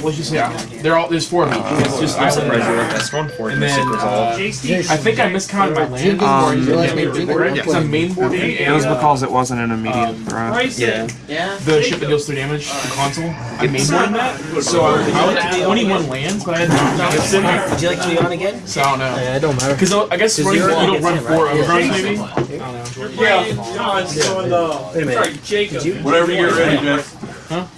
S2: Perhelion. Let's just say uh, they're all. There's four of each. It's just island
S12: Regular
S2: cards.
S12: best one for
S2: And then uh, I think I miscounted my land.
S3: Um,
S6: You like me to jingle?
S2: It's a main board.
S3: It was
S2: uh,
S3: because it wasn't an immediate
S2: um,
S3: threat.
S2: Yeah. The ship that deals three damage, the console. I main boarded that. So I was, I 21 lands, but I had
S4: Would you like to be on again?
S2: So I don't know.
S6: Yeah, it don't matter.
S2: Because I guess running, you
S4: you're-
S2: don't run four
S4: Yeah.
S2: overruns maybe? I don't know.
S6: Yeah.
S4: Wait a minute.
S6: Jacob.
S7: Whenever you're ready, Jeff.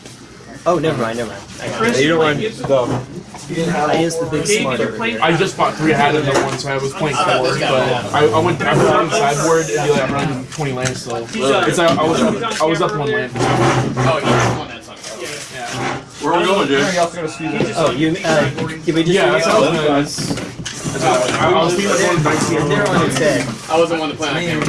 S4: Oh, never mind, never mind. I.
S9: You don't want
S4: I used the big smart.
S2: I just bought three. I had the one, so I was playing four. But I, I went. I was on the sideboard and be like, I'm running 20 lands still. It's like I was up. I was up one land.
S10: Oh, each one that's on.
S7: Where we going, Jeff?
S4: Oh, you, uh, did we just?
S2: Yeah, that's what I was gonna. That's, that's what I, I was thinking of going 19
S4: They're on its head.
S10: I wasn't one to play on camera.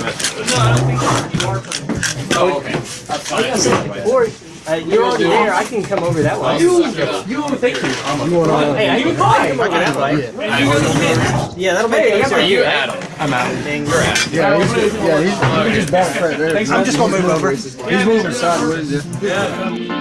S10: Oh, okay. That's fine. That's fine.
S4: Or, uh, you're already there, I can come over that way.
S2: You, you, thank you.
S6: You want to?
S4: Hey, I can, I can come over that way. Yeah, that'll make it
S10: Are
S4: easier.
S10: you Adam?
S3: I'm out.
S4: Thing.
S6: Yeah, he's good. Yeah, he's, he just back right there.
S5: I'm just gonna move over.
S6: He's moving sideways. Yeah.